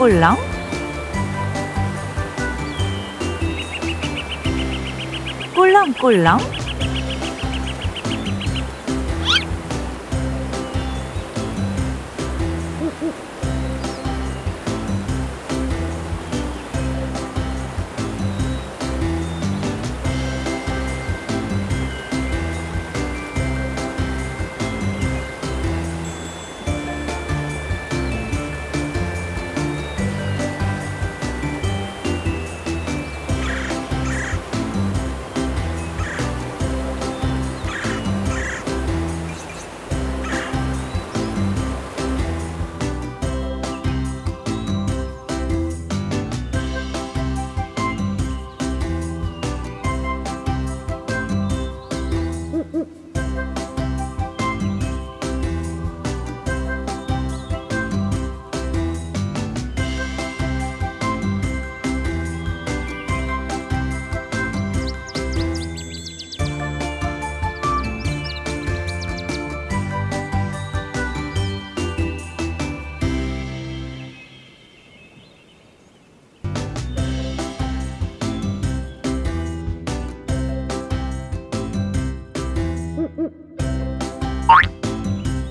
꿀렁 꿀렁. 꿀렁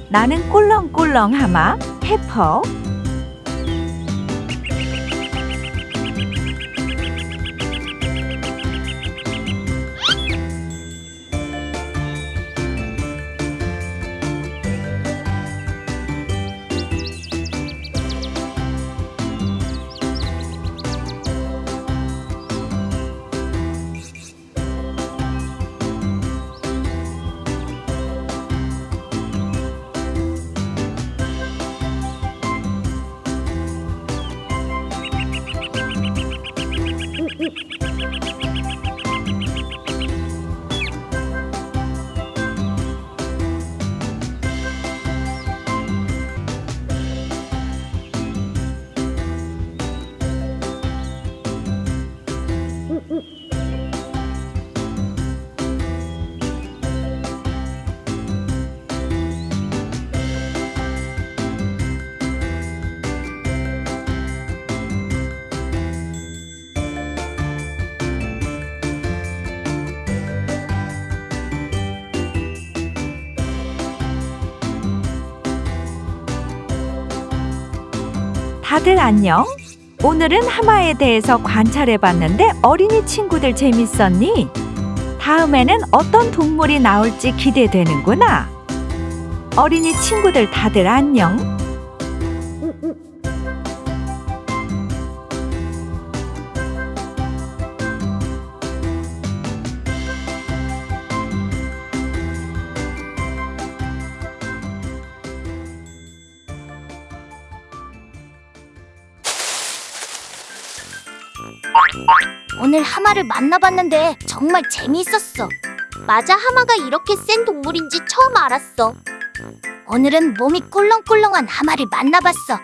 나는 꿀렁꿀렁 하마 해퍼. 다들 안녕? 오늘은 하마에 대해서 관찰해봤는데 어린이 친구들 재밌었니? 다음에는 어떤 동물이 나올지 기대되는구나. 어린이 친구들 다들 안녕? 하마를 만나봤는데 정말 재미있었어. 맞아, 하마가 이렇게 센 동물인지 처음 알았어. 오늘은 몸이 꿀렁꿀렁한 하마를 만나봤어.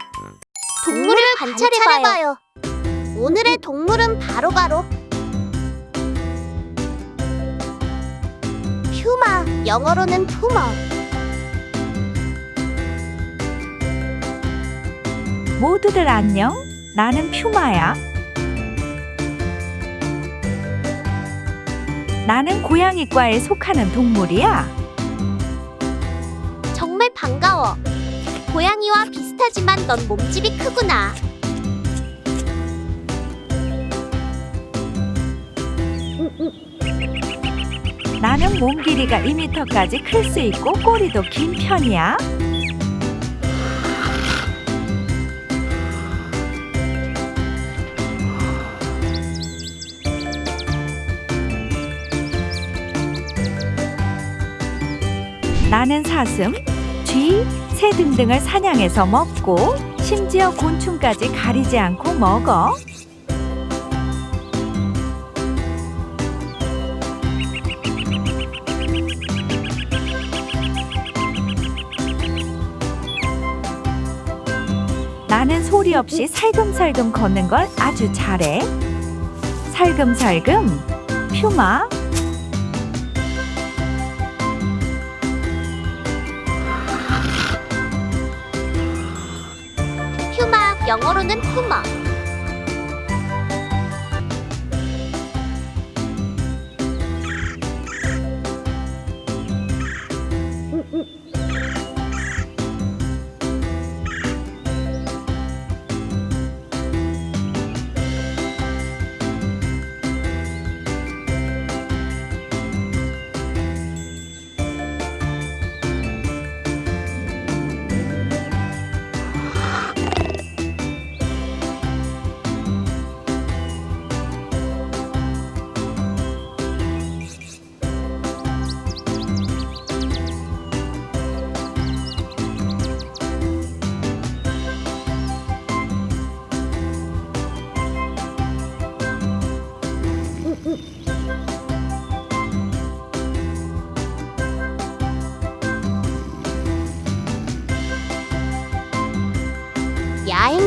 동물을 관찰해봐요. 오늘의 동물은 바로바로 퓨마, 영어로는 푸마. 모두들 안녕? 나는 퓨마야. 나는 고양이과에 속하는 동물이야. 정말 반가워. 고양이와 비슷하지만 넌 몸집이 크구나. 나는 몸 길이가 2m까지 클 수 있고 꼬리도 긴 편이야. 나는 사슴, 쥐, 새 등등을 사냥해서 먹고 심지어 곤충까지 가리지 않고 먹어. 나는 소리 없이 살금살금 걷는 걸 아주 잘해. 살금살금, 퓨마. 영어로는 푸마.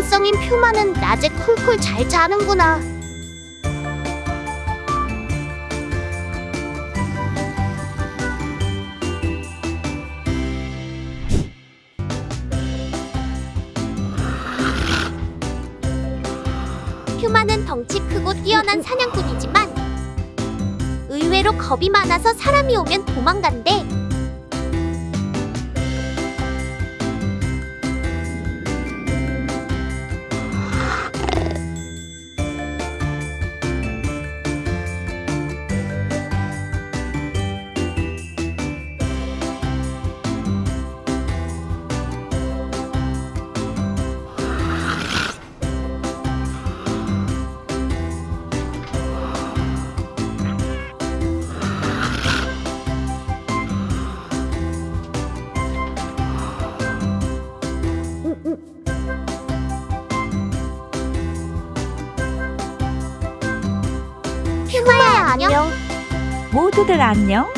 야행성인 퓨마는 낮에 쿨쿨 잘 자는구나. 퓨마는 덩치 크고 뛰어난 사냥꾼이지만 의외로 겁이 많아서 사람이 오면 도망간대. 모두들 안녕.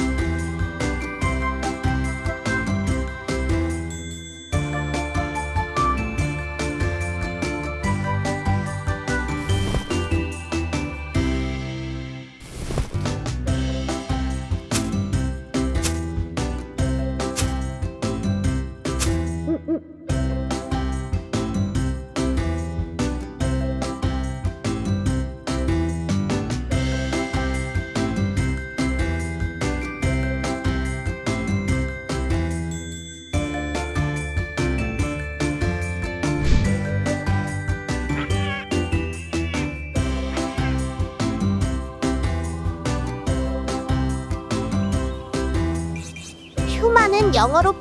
영어로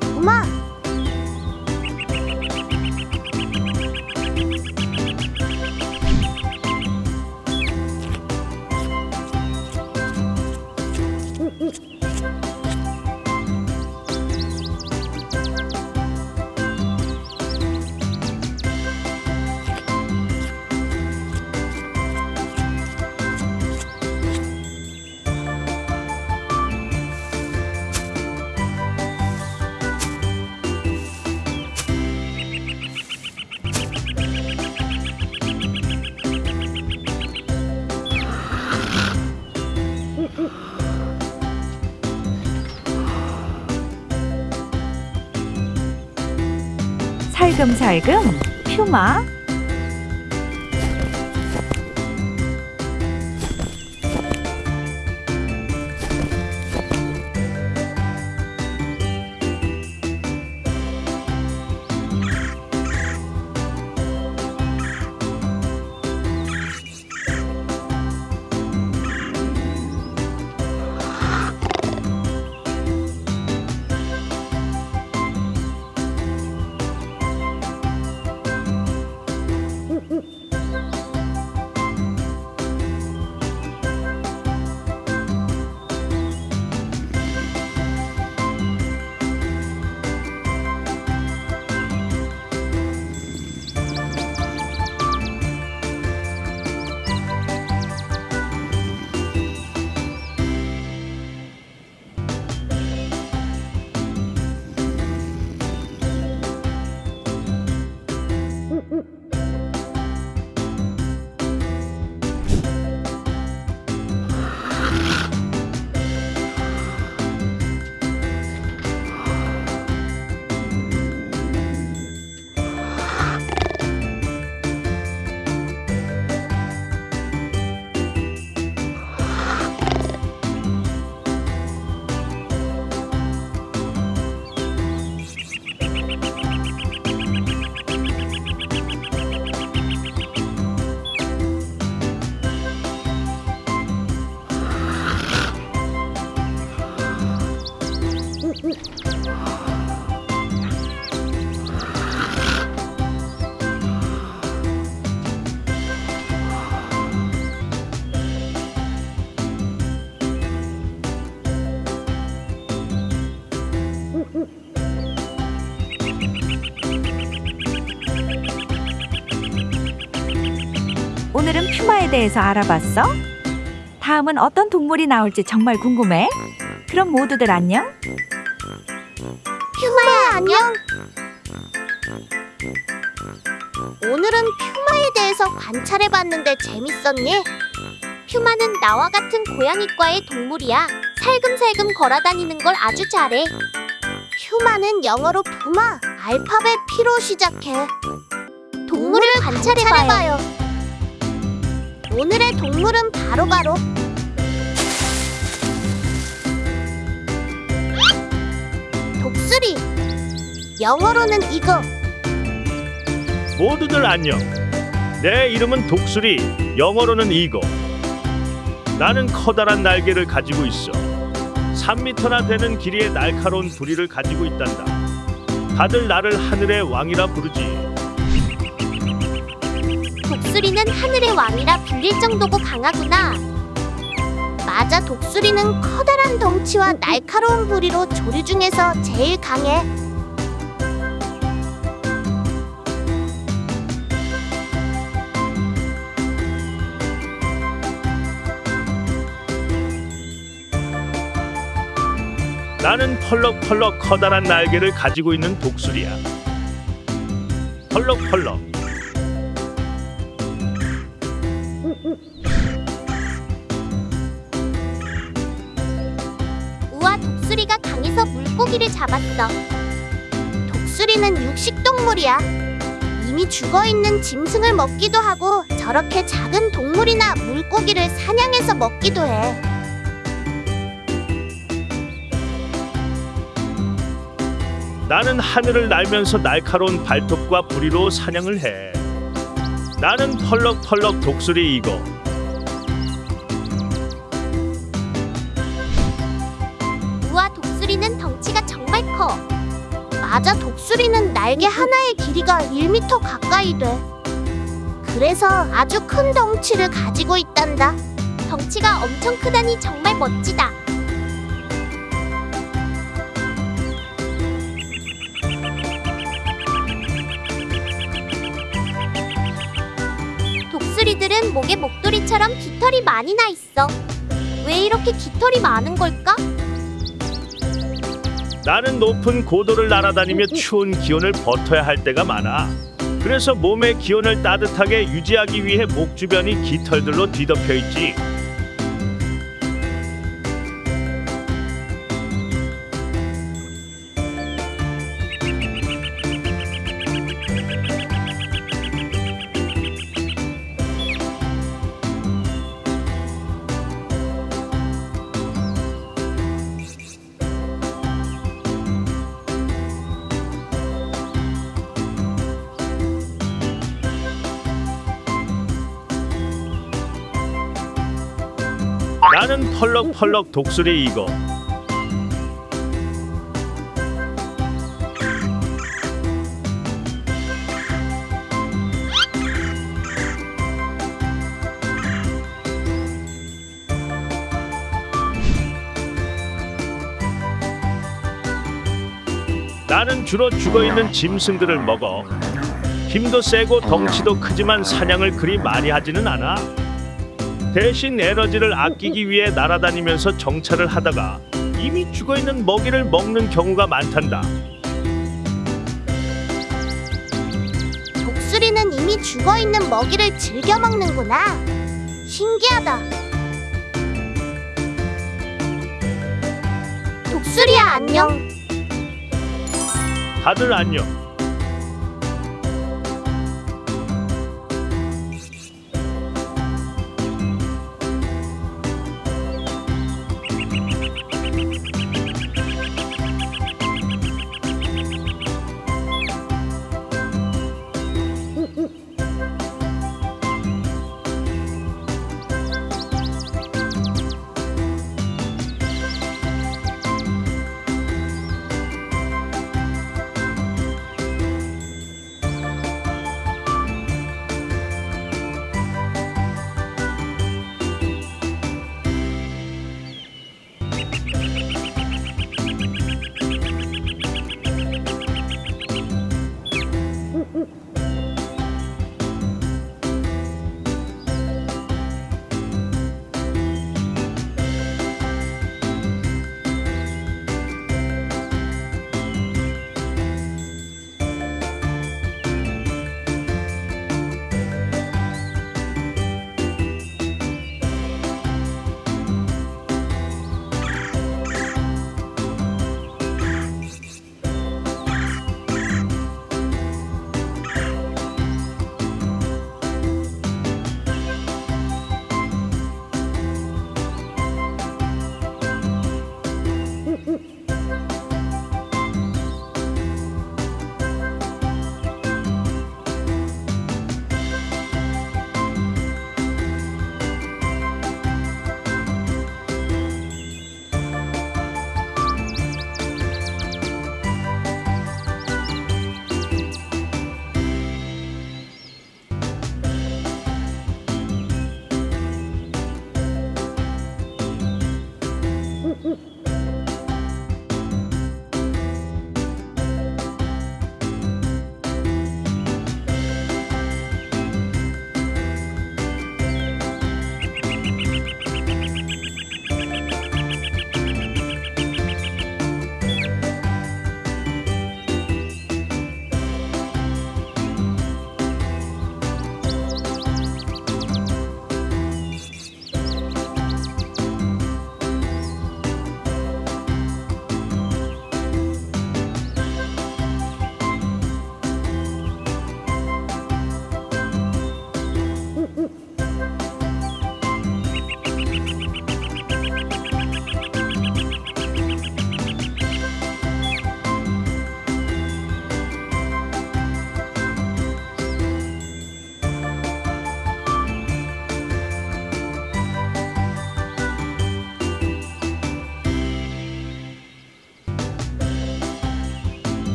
금살금 퓨마. 대해서 알아봤어? 다음은 어떤 동물이 나올지 정말 궁금해. 그럼 모두들 안녕. 퓨마야 안녕. 오늘은 퓨마에 대해서 관찰해봤는데 재밌었니? 퓨마는 나와 같은 고양이과의 동물이야. 살금살금 걸어다니는 걸 아주 잘해. 퓨마는 영어로 푸마, 알파벳 P로 시작해. 동물을 관찰해봐요. 오늘의 동물은 바로 바로 독수리. 영어로는 이거. 모두들 안녕. 내 이름은 독수리, 영어로는 이거. 나는 커다란 날개를 가지고 있어. 3미터나 되는 길이의 날카로운 부리를 가지고 있단다. 다들 나를 하늘의 왕이라 부르지. 독수리는 하늘의 왕이라 불릴 정도고 강하구나. 맞아, 독수리는 커다란 덩치와 날카로운 부리로 조류 중에서 제일 강해. 나는 펄럭펄럭 커다란 날개를 가지고 있는 독수리야. 펄럭펄럭 물고기를 잡았어. 독수리는 육식 동물이야. 이미 죽어 있는 짐승을 먹기도 하고 저렇게 작은 동물이나 물고기를 사냥해서 먹기도 해. 나는 하늘을 날면서 날카로운 발톱과 부리로 사냥을 해. 나는 펄럭펄럭 독수리 이거. 맞아 독수리는 날개 하나의 길이가 1m 가까이 돼. 그래서 아주 큰 덩치를 가지고 있단다. 덩치가 엄청 크다니 정말 멋지다. 독수리들은 목에 목도리처럼 깃털이 많이 나 있어. 왜 이렇게 깃털이 많은 걸까? 나는 높은 고도를 날아다니며 추운 기온을 버텨야 할 때가 많아. 그래서 몸의 기온을 따뜻하게 유지하기 위해 목 주변이 깃털들로 뒤덮여 있지. 펄럭펄럭 독수리 이거. 나는 주로 죽어 있는 짐승들을 먹어. 힘도 세고 덩치도 크지만 사냥을 그리 많이 하지는 않아. 대신 에너지를 아끼기 위해 날아다니면서 정찰을 하다가 이미 죽어 있는 먹이를 먹는 경우가 많단다. 독수리는 이미 죽어 있는 먹이를 즐겨 먹는구나. 신기하다. 독수리야 안녕. 다들 안녕.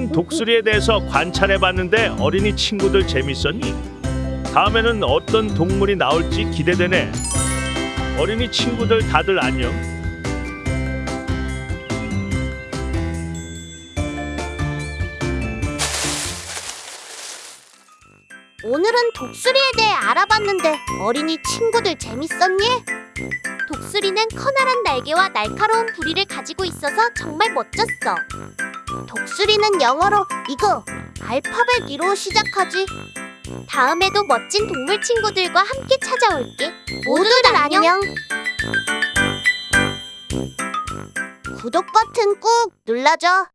오늘은 독수리에 대해서 관찰해봤는데 어린이 친구들 재밌었니? 다음에는 어떤 동물이 나올지 기대되네. 어린이 친구들 다들 안녕. 오늘은 독수리에 대해 알아봤는데 어린이 친구들 재밌었니? 독수리는 커다란 날개와 날카로운 부리를 가지고 있어서 정말 멋졌어. 독수리는 영어로 이거 알파벳 2로 시작하지. 다음에도 멋진 동물 친구들과 함께 찾아올게. 모두들 안녕. 구독 버튼 꾹 눌러줘.